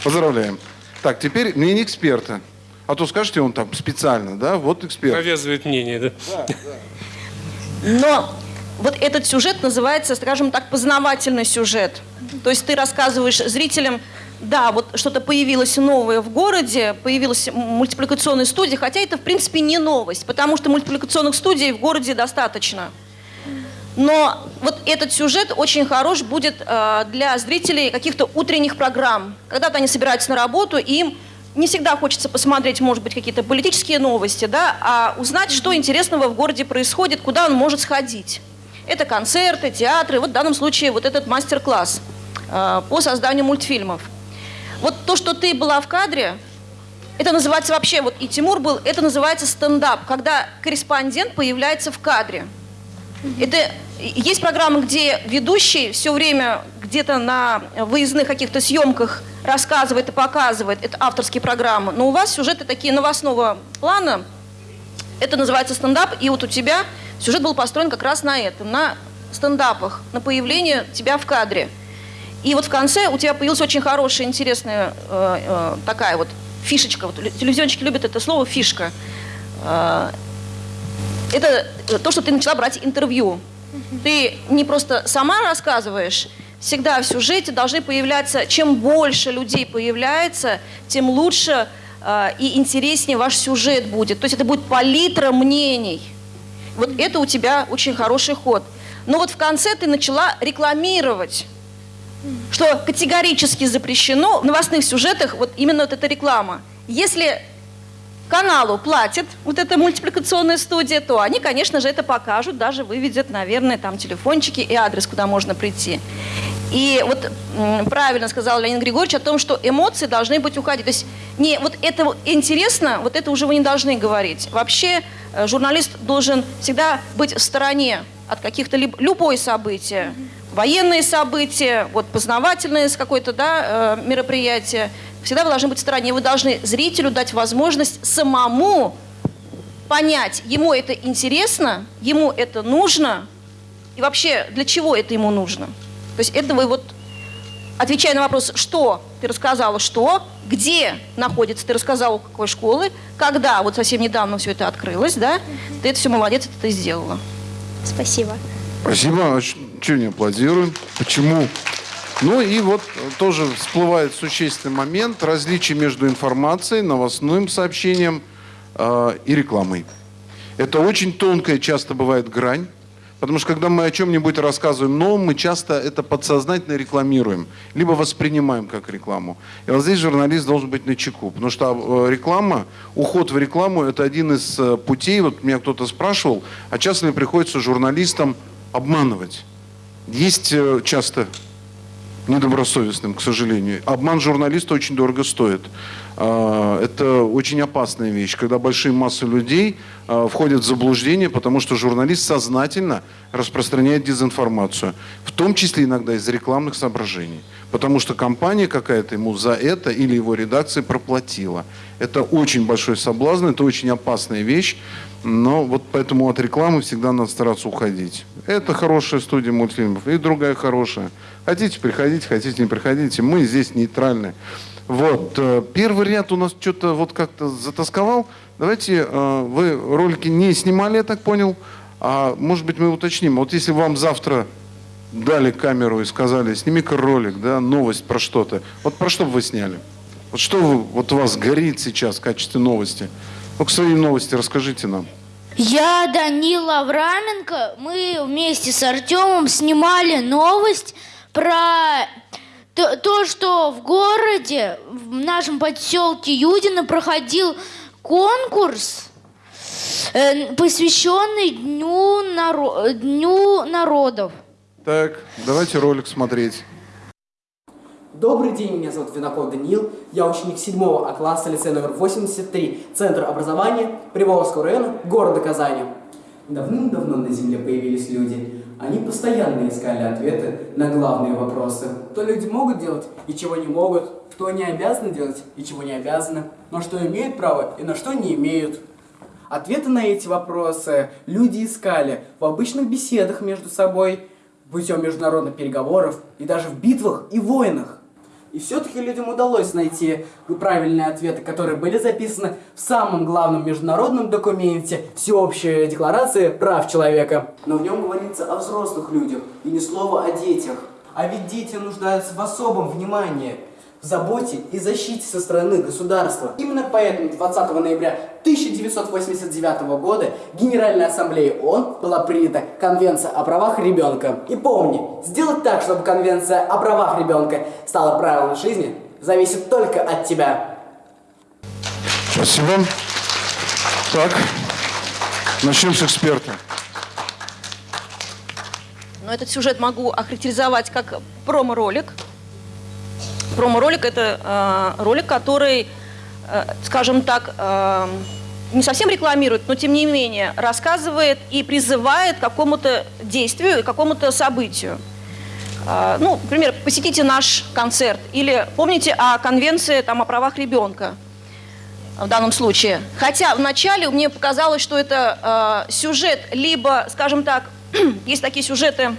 поздравляем. Так, теперь мнение эксперта. А то скажете, он там специально, да? Вот эксперт. Навязывает мнение, да? Но вот этот сюжет называется, скажем так, познавательный сюжет. То есть ты рассказываешь зрителям, да, вот что-то появилось новое в городе, появилась мультипликационная студия, хотя это, в принципе, не новость, потому что мультипликационных студий в городе достаточно. Но вот этот сюжет очень хорош будет э, для зрителей каких-то утренних программ. Когда-то они собираются на работу, и им не всегда хочется посмотреть, может быть, какие-то политические новости, да, а узнать, что интересного в городе происходит, куда он может сходить. Это концерты, театры, вот в данном случае вот этот мастер-класс э, по созданию мультфильмов. Вот то, что ты была в кадре, это называется вообще, вот и Тимур был, это называется стендап, когда корреспондент появляется в кадре. Это есть программы, где ведущий все время где-то на выездных каких-то съемках рассказывает и показывает. Это авторские программы. Но у вас сюжеты такие новостного плана. Это называется стендап. И вот у тебя сюжет был построен как раз на этом, на стендапах, на появление тебя в кадре. И вот в конце у тебя появилась очень хорошая, интересная э, э, такая вот фишечка. Вот телевизионщики любят это слово фишка. Э, это э, то, что ты начала брать интервью. Ты не просто сама рассказываешь, всегда в сюжете должны появляться, чем больше людей появляется, тем лучше э, и интереснее ваш сюжет будет. То есть это будет палитра мнений. Вот это у тебя очень хороший ход. Но вот в конце ты начала рекламировать, что категорически запрещено в новостных сюжетах вот именно вот эта реклама. Если каналу платит вот эта мультипликационная студия, то они, конечно же, это покажут, даже выведят, наверное, там телефончики и адрес, куда можно прийти. И вот правильно сказал Леонид Григорьевич о том, что эмоции должны быть уходить. То есть не вот это интересно, вот это уже вы не должны говорить. Вообще э, журналист должен всегда быть в стороне от каких-то либо любое событие, военные события, вот познавательные с какое-то да, э, мероприятие. Всегда вы должны быть в стороне. Вы должны зрителю дать возможность самому понять, ему это интересно, ему это нужно, и вообще для чего это ему нужно. То есть это вы вот отвечая на вопрос «что?», ты рассказала «что?», где находится, ты рассказала какой школы, когда, вот совсем недавно все это открылось, да, ты это все молодец, это ты сделала. Спасибо. Спасибо. А Чего не аплодируем? Почему? Ну и вот тоже всплывает существенный момент различия между информацией, новостным сообщением э, и рекламой. Это очень тонкая часто бывает грань, потому что когда мы о чем-нибудь рассказываем новом, мы часто это подсознательно рекламируем, либо воспринимаем как рекламу. И вот здесь журналист должен быть на чеку, потому что э, реклама, уход в рекламу – это один из э, путей. Вот меня кто-то спрашивал, а часто ли приходится журналистам обманывать? Есть э, часто недобросовестным, к сожалению. Обман журналиста очень дорого стоит. А, Это очень опасная вещь, когда большие массы людей а, входят в заблуждение, потому что журналист сознательно распространяет дезинформацию, в том числе иногда из рекламных соображений, потому что компания какая-то ему за это или его редакция проплатила. Это очень большой соблазн, это очень опасная вещь, но вот поэтому от рекламы всегда надо стараться уходить. Это хорошая студия мультфильмов и другая хорошая. Хотите, приходите, хотите, не приходите. Мы здесь нейтральны. Вот. э, Первый ряд у нас что-то вот как-то затасковал. Давайте, э, вы ролики не снимали, я так понял. А может быть мы уточним. Вот если вам завтра дали камеру и сказали, сними-ка ролик, да, новость про что-то. Вот про что бы вы сняли? Вот что вы, вот у вас горит сейчас в качестве новости? Ну-ка свои новости расскажите нам. Я Данил Авраменко. Мы вместе с Артемом снимали новость про то, то, что в городе, в нашем поселке Юдино проходил конкурс, э, посвященный Дню, наро- Дню народов. Так, давайте ролик смотреть. Добрый день, меня зовут Виноков Даниил, я ученик 7 А класса лицея номер 83, Центр образования Приволжского района, города Казани. Давным-давно на Земле появились люди. Они постоянно искали ответы на главные вопросы. Что люди могут делать и чего не могут, что они обязаны делать и чего не обязаны, на что имеют право и на что не имеют. Ответы на эти вопросы люди искали в обычных беседах между собой, путем международных переговоров и даже в битвах и войнах. И все-таки людям удалось найти правильные ответы, которые были записаны в самом главном международном документе Всеобщей декларации прав человека. Но в нем говорится о взрослых людях и ни слова о детях. А ведь дети нуждаются в особом внимании, заботе и защите со стороны государства. Именно поэтому 20 ноября 1989 года Генеральной Ассамблеей ООН была принята Конвенция о правах ребенка. И помни, сделать так, чтобы Конвенция о правах ребенка стала правилом жизни, зависит только от тебя. Спасибо. Так, начнем с эксперта. Но этот сюжет могу охарактеризовать как промо-ролик. Промо-ролик – это э, ролик, который, э, скажем так, э, не совсем рекламирует, но тем не менее рассказывает и призывает к какому-то действию, к какому-то событию. Э, ну, например, посетите наш концерт или помните о конвенции там, о правах ребенка в данном случае. Хотя вначале мне показалось, что это э, сюжет либо, скажем так, <clears throat> есть такие сюжеты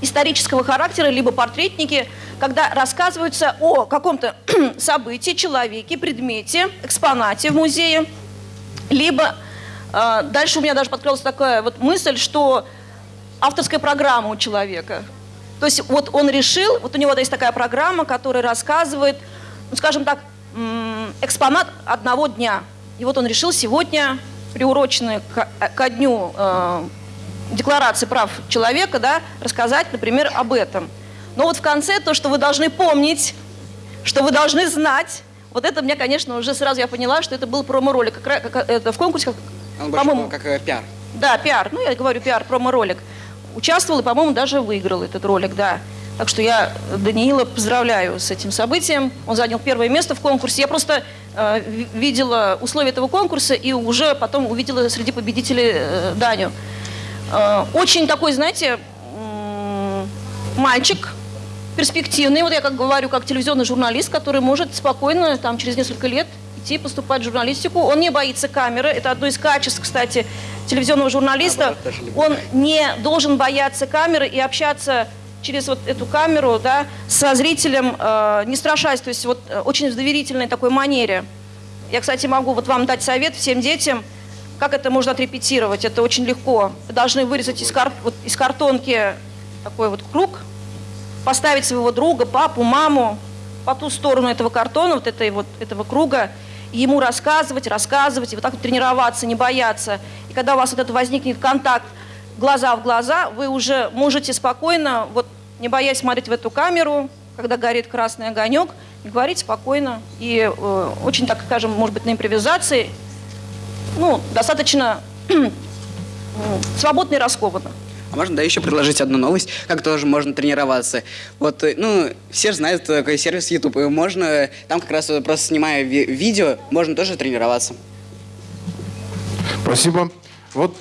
исторического характера, либо портретники, когда рассказываются о каком-то <clears throat> событии, человеке, предмете, экспонате в музее, либо э, дальше у меня даже подкралась такая вот мысль, что авторская программа у человека. То есть вот он решил, вот у него есть такая программа, которая рассказывает, ну, скажем так, экспонат одного дня. И вот он решил сегодня, приуроченный ко, ко дню э, Декларации прав человека, да, рассказать, например, об этом. Но вот в конце то, что вы должны помнить, что вы должны знать, вот это мне, конечно, уже сразу я поняла, что это был промо-ролик. Как, как, это в конкурсе, как, по-моему, как э, пиар. да, пиар. Ну, я говорю пиар, промо-ролик. Участвовал и, по-моему, даже выиграл этот ролик, да. Так что я Даниила поздравляю с этим событием. Он занял первое место в конкурсе. Я просто э, ви- видела условия этого конкурса и уже потом увидела среди победителей э, Даню. Э, очень такой, знаете, мальчик перспективный. Вот я как говорю, как телевизионный журналист, который может спокойно там через несколько лет идти поступать в журналистику. Он не боится камеры. Это одно из качеств, кстати, телевизионного журналиста. Он не должен бояться камеры и общаться через вот эту камеру, да, со зрителем, э, не страшась, то есть вот э, очень в доверительной такой манере. Я, кстати, могу вот вам дать совет всем детям, как это можно отрепетировать. Это очень легко. Вы должны вырезать из, кар вот, из картонки такой вот круг, поставить своего друга, папу, маму по ту сторону этого картона, вот, этой, вот этого круга, и ему рассказывать, рассказывать, и вот так вот тренироваться, не бояться. И когда у вас вот это возникнет контакт глаза в глаза, вы уже можете спокойно, вот не боясь смотреть в эту камеру, когда горит красный огонек, говорить спокойно. И э, очень, так скажем, может быть, на импровизации, ну, достаточно свободно и раскованно. А можно, да, еще предложить одну новость, как тоже можно тренироваться. Вот, э, ну, все же знают такой сервис YouTube, и можно, там как раз э, просто снимая ви видео, можно тоже тренироваться. Спасибо. Вот,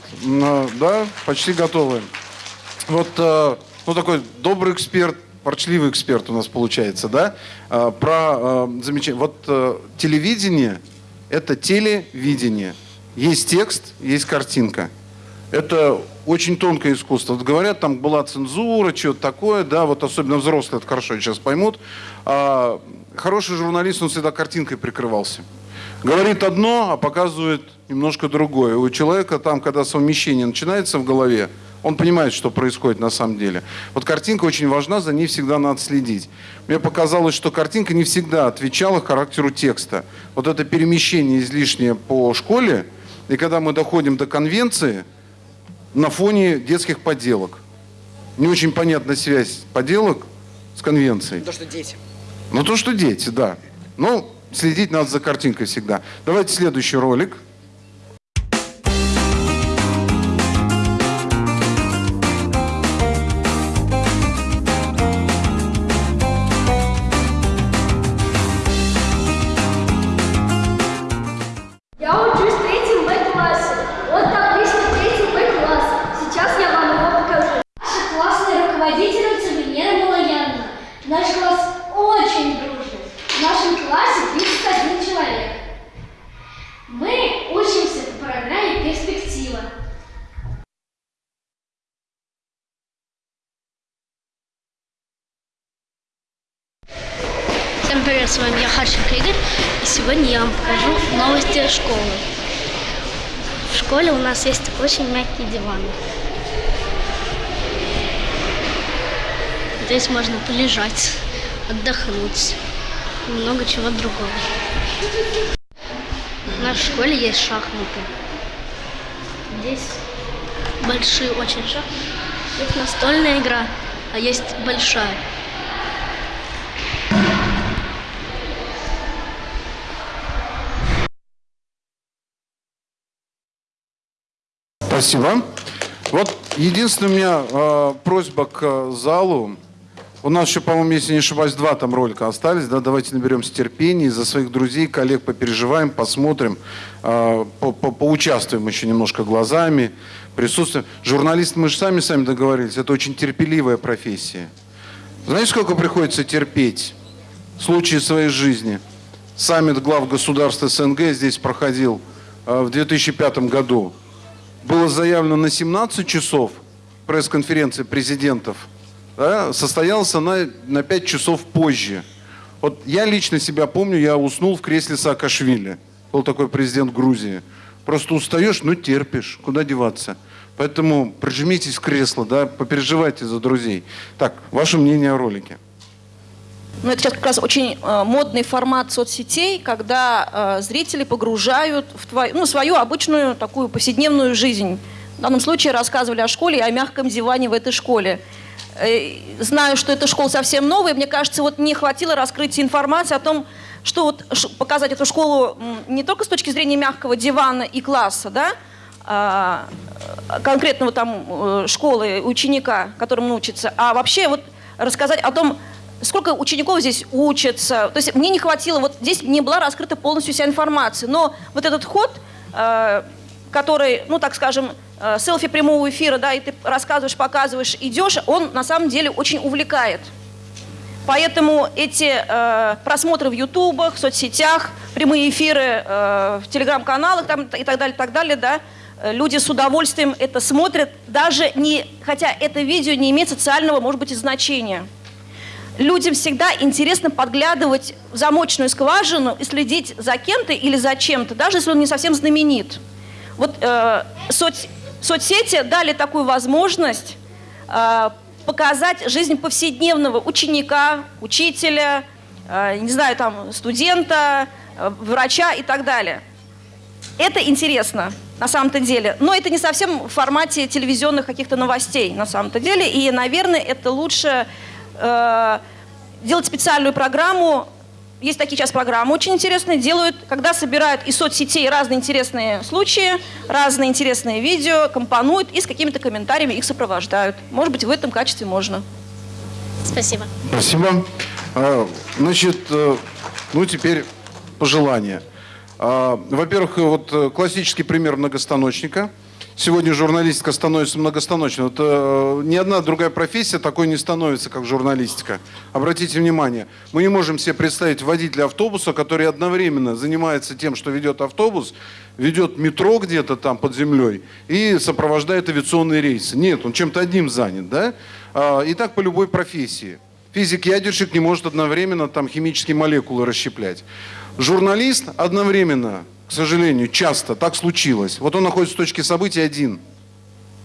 да, почти готовы. Вот, ну, такой добрый эксперт, ворчливый эксперт у нас получается, да, про замечание. Вот телевидение – это телевидение. Есть текст, есть картинка. Это очень тонкое искусство. Вот говорят, там была цензура, что-то такое, да, вот особенно взрослые это хорошо сейчас поймут. А, хороший журналист, он всегда картинкой прикрывался. Говорит одно, а показывает немножко другое. У человека там, когда совмещение начинается в голове, он понимает, что происходит на самом деле. Вот картинка очень важна, за ней всегда надо следить. Мне показалось, что картинка не всегда отвечала характеру текста. Вот это перемещение излишнее по школе, и когда мы доходим до конвенции – на фоне детских поделок. Не очень понятна связь поделок с конвенцией. То, что дети. Ну, то, что дети, да. Ну, следить надо за картинкой всегда. Давайте следующий ролик. С вами я Харченко Игорь, и сегодня я вам покажу новости школы. В школе у нас есть очень мягкие диваны. Здесь можно полежать, отдохнуть, много чего другого. В нашей школе есть шахматы. Здесь большие очень шахматы. Есть настольная игра, а есть большая. Спасибо. Вот единственная у меня э, просьба к залу. У нас еще, по-моему, если не ошибаюсь, два там ролика остались. Да? Давайте наберемся терпения, за своих друзей, коллег попереживаем, посмотрим, э, по -по поучаствуем еще немножко глазами, присутствуем. Журналисты, мы же сами сами договорились, это очень терпеливая профессия. Знаете, сколько приходится терпеть? Случаи своей жизни. Саммит глав государств СНГ здесь проходил э, в 2005 году было заявлено на 17 часов пресс-конференция президентов, да, состоялся на, на 5 часов позже. Вот я лично себя помню, я уснул в кресле Саакашвили. Был такой президент Грузии. Просто устаешь, ну терпишь, куда деваться. Поэтому прижмитесь в кресло, да, попереживайте за друзей. Так, ваше мнение о ролике. Ну, это сейчас как раз очень э, модный формат соцсетей, когда э, зрители погружают в твою, ну, свою обычную такую повседневную жизнь. В данном случае рассказывали о школе и о мягком диване в этой школе. Э, знаю, что эта школа совсем новая, мне кажется, вот не хватило раскрытия информации о том, что вот показать эту школу не только с точки зрения мягкого дивана и класса, да, а, конкретного там э, школы, ученика, которому учится, а вообще вот рассказать о том, сколько учеников здесь учатся. То есть мне не хватило, вот здесь не была раскрыта полностью вся информация. Но вот этот ход, э, который, ну так скажем, э, селфи прямого эфира, да, и ты рассказываешь, показываешь, идешь, он на самом деле очень увлекает. Поэтому эти э, просмотры в ютубах, в соцсетях, прямые эфиры в телеграм-каналах и так далее, так далее, да, люди с удовольствием это смотрят, даже не, хотя это видео не имеет социального, может быть, и значения. Людям всегда интересно подглядывать в замочную скважину и следить за кем-то или за чем-то, даже если он не совсем знаменит. Вот э, соц, соцсети дали такую возможность э, показать жизнь повседневного ученика, учителя, э, не знаю, там, студента, э, врача и так далее. Это интересно на самом-то деле, но это не совсем в формате телевизионных каких-то новостей на самом-то деле, и, наверное, это лучше э, делать специальную программу. Есть такие сейчас программы очень интересные, делают, когда собирают из соцсетей разные интересные случаи, разные интересные видео, компонуют и с какими-то комментариями их сопровождают. Может быть, в этом качестве можно. Спасибо. Спасибо. А, Значит, э, ну теперь пожелания. А, Во-первых, вот э, классический пример многостаночника. Сегодня журналистика становится многостаночной. Вот, э, ни одна другая профессия такой не становится, как журналистика. Обратите внимание, мы не можем себе представить водителя автобуса, который одновременно занимается тем, что ведет автобус, ведет метро где-то там под землей и сопровождает авиационные рейсы. Нет, он чем-то одним занят, да? А, И так по любой профессии. Физик-ядерщик не может одновременно там химические молекулы расщеплять. Журналист одновременно, к сожалению, часто так случилось. Вот он находится в точке событий один,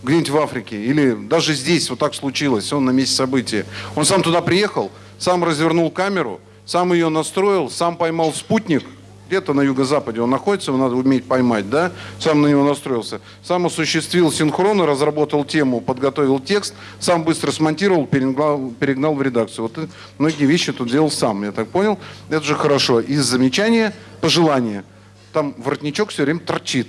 где-нибудь в Африке, или даже здесь вот так случилось, он на месте события. Он сам туда приехал, сам развернул камеру, сам ее настроил, сам поймал спутник, где-то на юго-западе он находится, его надо уметь поймать, да, сам на него настроился, сам осуществил синхроны, разработал тему, подготовил текст, сам быстро смонтировал, перегнал, перегнал в редакцию. Вот и многие вещи тут делал сам, я так понял. Это же хорошо. Из замечания, пожелания. Там воротничок все время торчит.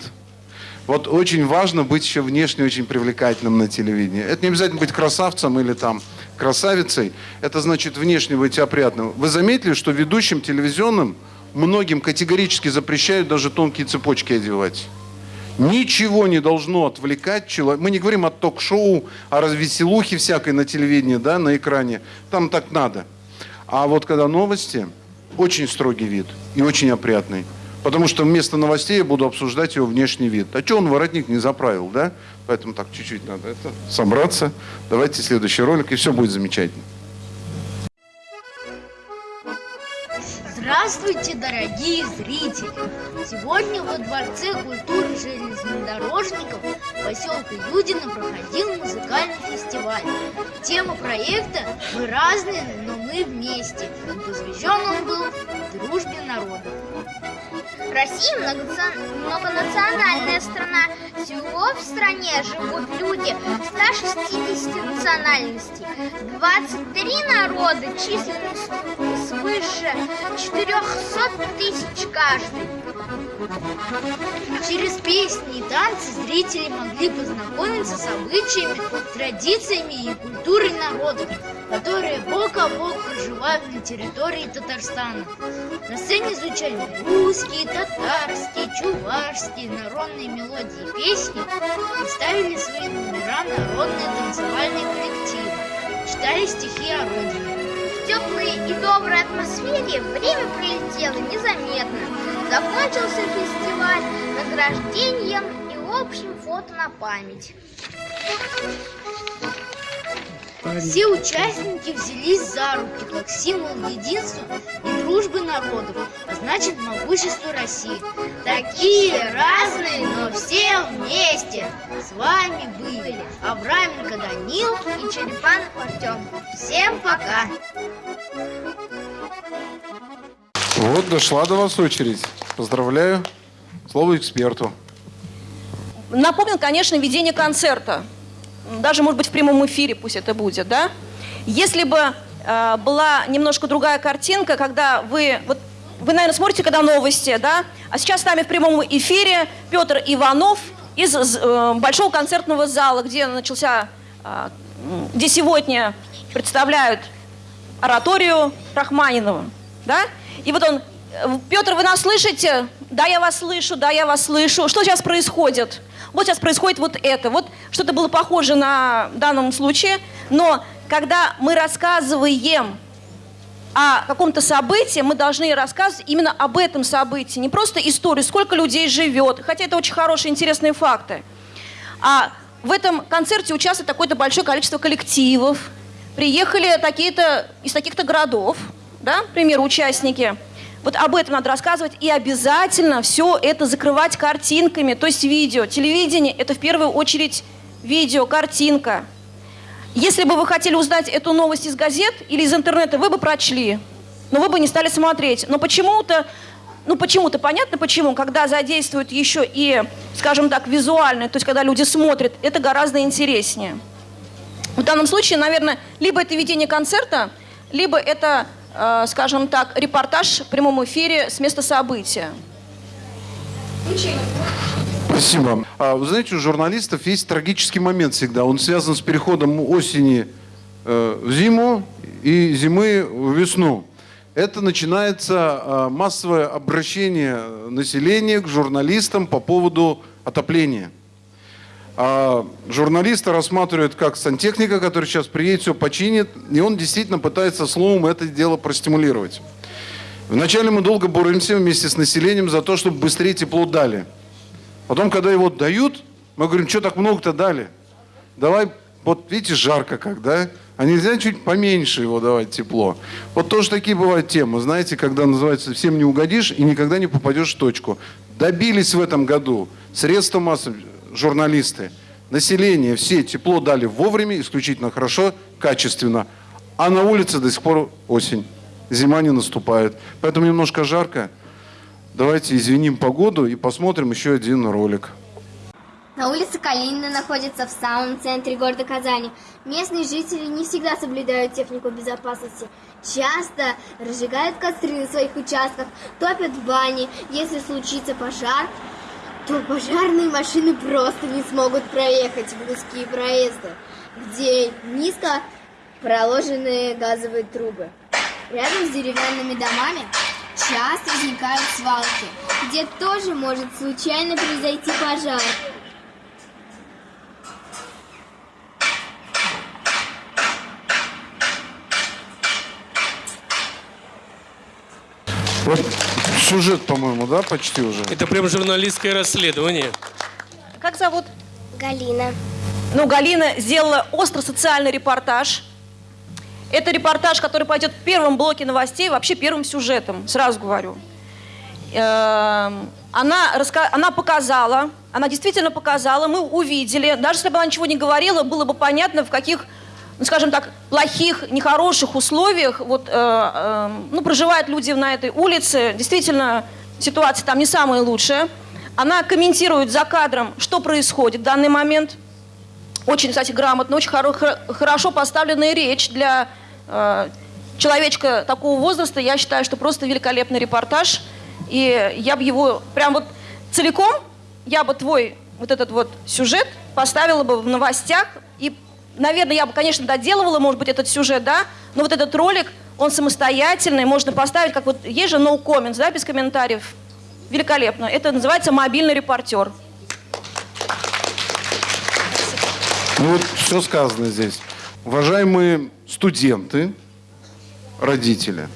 Вот очень важно быть еще внешне очень привлекательным на телевидении. Это не обязательно быть красавцем или там красавицей. Это значит внешне быть опрятным. Вы заметили, что ведущим телевизионным многим категорически запрещают даже тонкие цепочки одевать? Ничего не должно отвлекать человека. Мы не говорим о ток-шоу, о развеселухе всякой на телевидении, да, на экране. Там так надо. А вот когда новости, очень строгий вид и очень опрятный. Потому что вместо новостей я буду обсуждать его внешний вид. А что он воротник не заправил, да? Поэтому так чуть-чуть надо это собраться. Давайте следующий ролик, и все будет замечательно. Здравствуйте, дорогие зрители! Сегодня во Дворце культуры железнодорожников поселка Юдино проходил музыкальный фестиваль. Тема проекта «Мы разные, но мы вместе». Посвящен он был дружбе народов. Россия многонациональная страна. Всего в стране живут люди 160 национальностей. 23 народа численностью свыше 400 тысяч каждый. Через песни и танцы зрители могли познакомиться с обычаями, традициями и культурой народов, которые бок о бок проживают на территории Татарстана. На сцене звучали русские, татарские, чувашские, народные мелодии и песни и ставили свои номера народные танцевальные коллективы, читали стихи о родине. Теплой и доброй атмосфере время пролетело незаметно. Закончился фестиваль награждением и общим фото на память. Все участники взялись за руки как символ единства и дружбы народов, а значит могущества России. Такие разные, но все вместе. С вами были Авраменко Данил и Черепанов Артем. Всем пока! Вот дошла до вас очередь. Поздравляю. Слово эксперту. Напомнил, конечно, ведение концерта. Даже, может быть, в прямом эфире пусть это будет, да? Если бы э, была немножко другая картинка, когда вы... Вот, вы, наверное, смотрите, когда новости, да? А сейчас с нами в прямом эфире Петр Иванов из э, Большого концертного зала, где начался... э, где сегодня представляют ораторию Рахманинова, да? И вот он, э, Петр, вы нас слышите? Да, я вас слышу, да, я вас слышу. Что сейчас происходит? Вот сейчас происходит вот это. Вот что-то было похоже на данном случае, но когда мы рассказываем о каком-то событии, мы должны рассказывать именно об этом событии, не просто историю, сколько людей живет, хотя это очень хорошие, интересные факты. А в этом концерте участвует такое-то большое количество коллективов. Приехали такие-то из таких-то городов, да, к участники. Вот об этом надо рассказывать и обязательно все это закрывать картинками, то есть видео. Телевидение – это в первую очередь видео, картинка. Если бы вы хотели узнать эту новость из газет или из интернета, вы бы прочли, но вы бы не стали смотреть. Но почему-то, ну почему-то понятно почему, когда задействуют еще и, скажем так, визуальное, то есть когда люди смотрят, это гораздо интереснее. В данном случае, наверное, либо это ведение концерта, либо это Э, скажем так, репортаж в прямом эфире с места события. Спасибо. А, вы знаете, у журналистов есть трагический момент всегда. Он связан с переходом осени э, в зиму и зимы в весну. Это начинается э, массовое обращение населения к журналистам по поводу отопления. А журналиста рассматривают как сантехника, который сейчас приедет, все починит, и он действительно пытается словом это дело простимулировать. Вначале мы долго боремся вместе с населением за то, чтобы быстрее тепло дали. Потом, когда его дают, мы говорим, что так много-то дали? Давай, вот видите, жарко как, да? А нельзя чуть поменьше его давать тепло. Вот тоже такие бывают темы, знаете, когда называется «всем не угодишь» и никогда не попадешь в точку. Добились в этом году средства массовой журналисты, население, все тепло дали вовремя, исключительно хорошо, качественно. А на улице до сих пор осень. Зима не наступает. Поэтому немножко жарко. Давайте извиним погоду и посмотрим еще один ролик. На улице Калинина находится в самом центре города Казани. Местные жители не всегда соблюдают технику безопасности. Часто разжигают костры на своих участках, топят в бане. Если случится пожар, то пожарные машины просто не смогут проехать в узкие проезды, где низко проложенные газовые трубы. Рядом с деревянными домами часто возникают свалки, где тоже может случайно произойти пожар. Вот сюжет, по-моему, да, почти уже? Это прям журналистское расследование. Как зовут? Галина. Ну, Галина сделала остро-социальный репортаж. Это репортаж, который пойдет в первом блоке новостей, вообще первым сюжетом, сразу говорю. Эм, она, она показала, она действительно показала, мы увидели, даже если бы она ничего не говорила, было бы понятно, в каких ну, скажем так, плохих, нехороших условиях вот, э, э, ну, проживают люди на этой улице. Действительно, ситуация там не самая лучшая. Она комментирует за кадром, что происходит в данный момент. Очень, кстати, грамотно, очень хоро хорошо поставленная речь для человечка такого возраста. Я считаю, что просто великолепный репортаж. И я бы его прям вот целиком, я бы твой вот этот вот сюжет поставила бы в новостях и наверное, я бы, конечно, доделывала, может быть, этот сюжет, да, но вот этот ролик, он самостоятельный, можно поставить, как вот, есть же no comments, да, без комментариев. Великолепно. Это называется мобильный репортер. Ну вот все сказано здесь. Уважаемые студенты, родители,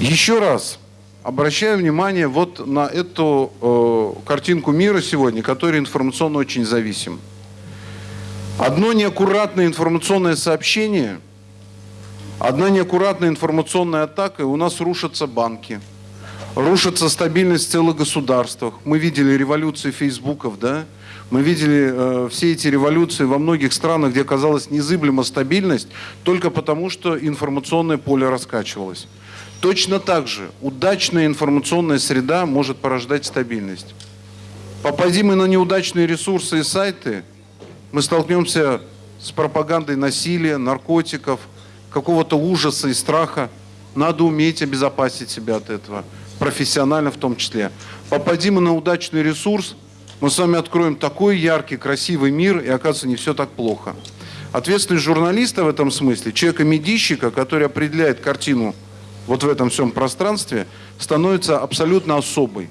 еще раз обращаю внимание вот на эту э, картинку мира сегодня, который информационно очень зависим. Одно неаккуратное информационное сообщение, одна неаккуратная информационная атака, и у нас рушатся банки, рушится стабильность целых государствах. Мы видели революции фейсбуков, да? Мы видели э, все эти революции во многих странах, где оказалась незыблема стабильность, только потому, что информационное поле раскачивалось. Точно так же удачная информационная среда может порождать стабильность. Попади мы на неудачные ресурсы и сайты – мы столкнемся с пропагандой насилия, наркотиков, какого-то ужаса и страха. Надо уметь обезопасить себя от этого, профессионально в том числе. Попадим мы на удачный ресурс, мы с вами откроем такой яркий, красивый мир, и оказывается, не все так плохо. Ответственность журналиста в этом смысле, человека-медийщика, который определяет картину вот в этом всем пространстве, становится абсолютно особой.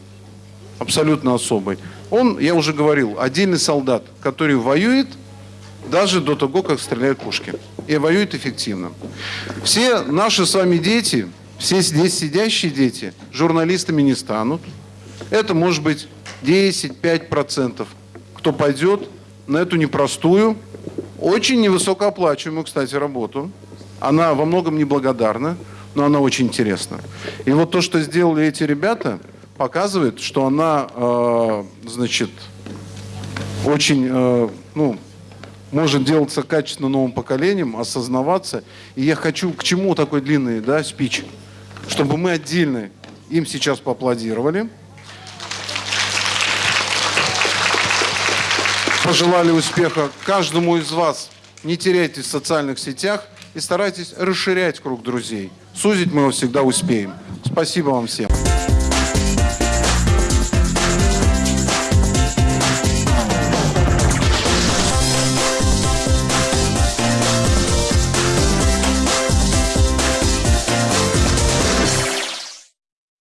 Абсолютно особой. Он, я уже говорил, отдельный солдат, который воюет даже до того, как стреляют пушки. И воюет эффективно. Все наши с вами дети, все здесь сидящие дети, журналистами не станут. Это может быть 10-5% кто пойдет на эту непростую, очень невысокооплачиваемую, кстати, работу. Она во многом неблагодарна, но она очень интересна. И вот то, что сделали эти ребята, показывает, что она, э, значит, очень, э, ну, может делаться качественно новым поколением, осознаваться. И я хочу к чему такой длинный, да, спич, чтобы мы отдельно им сейчас поаплодировали. Пожелали успеха каждому из вас. Не теряйтесь в социальных сетях и старайтесь расширять круг друзей. Сузить мы его всегда успеем. Спасибо вам всем.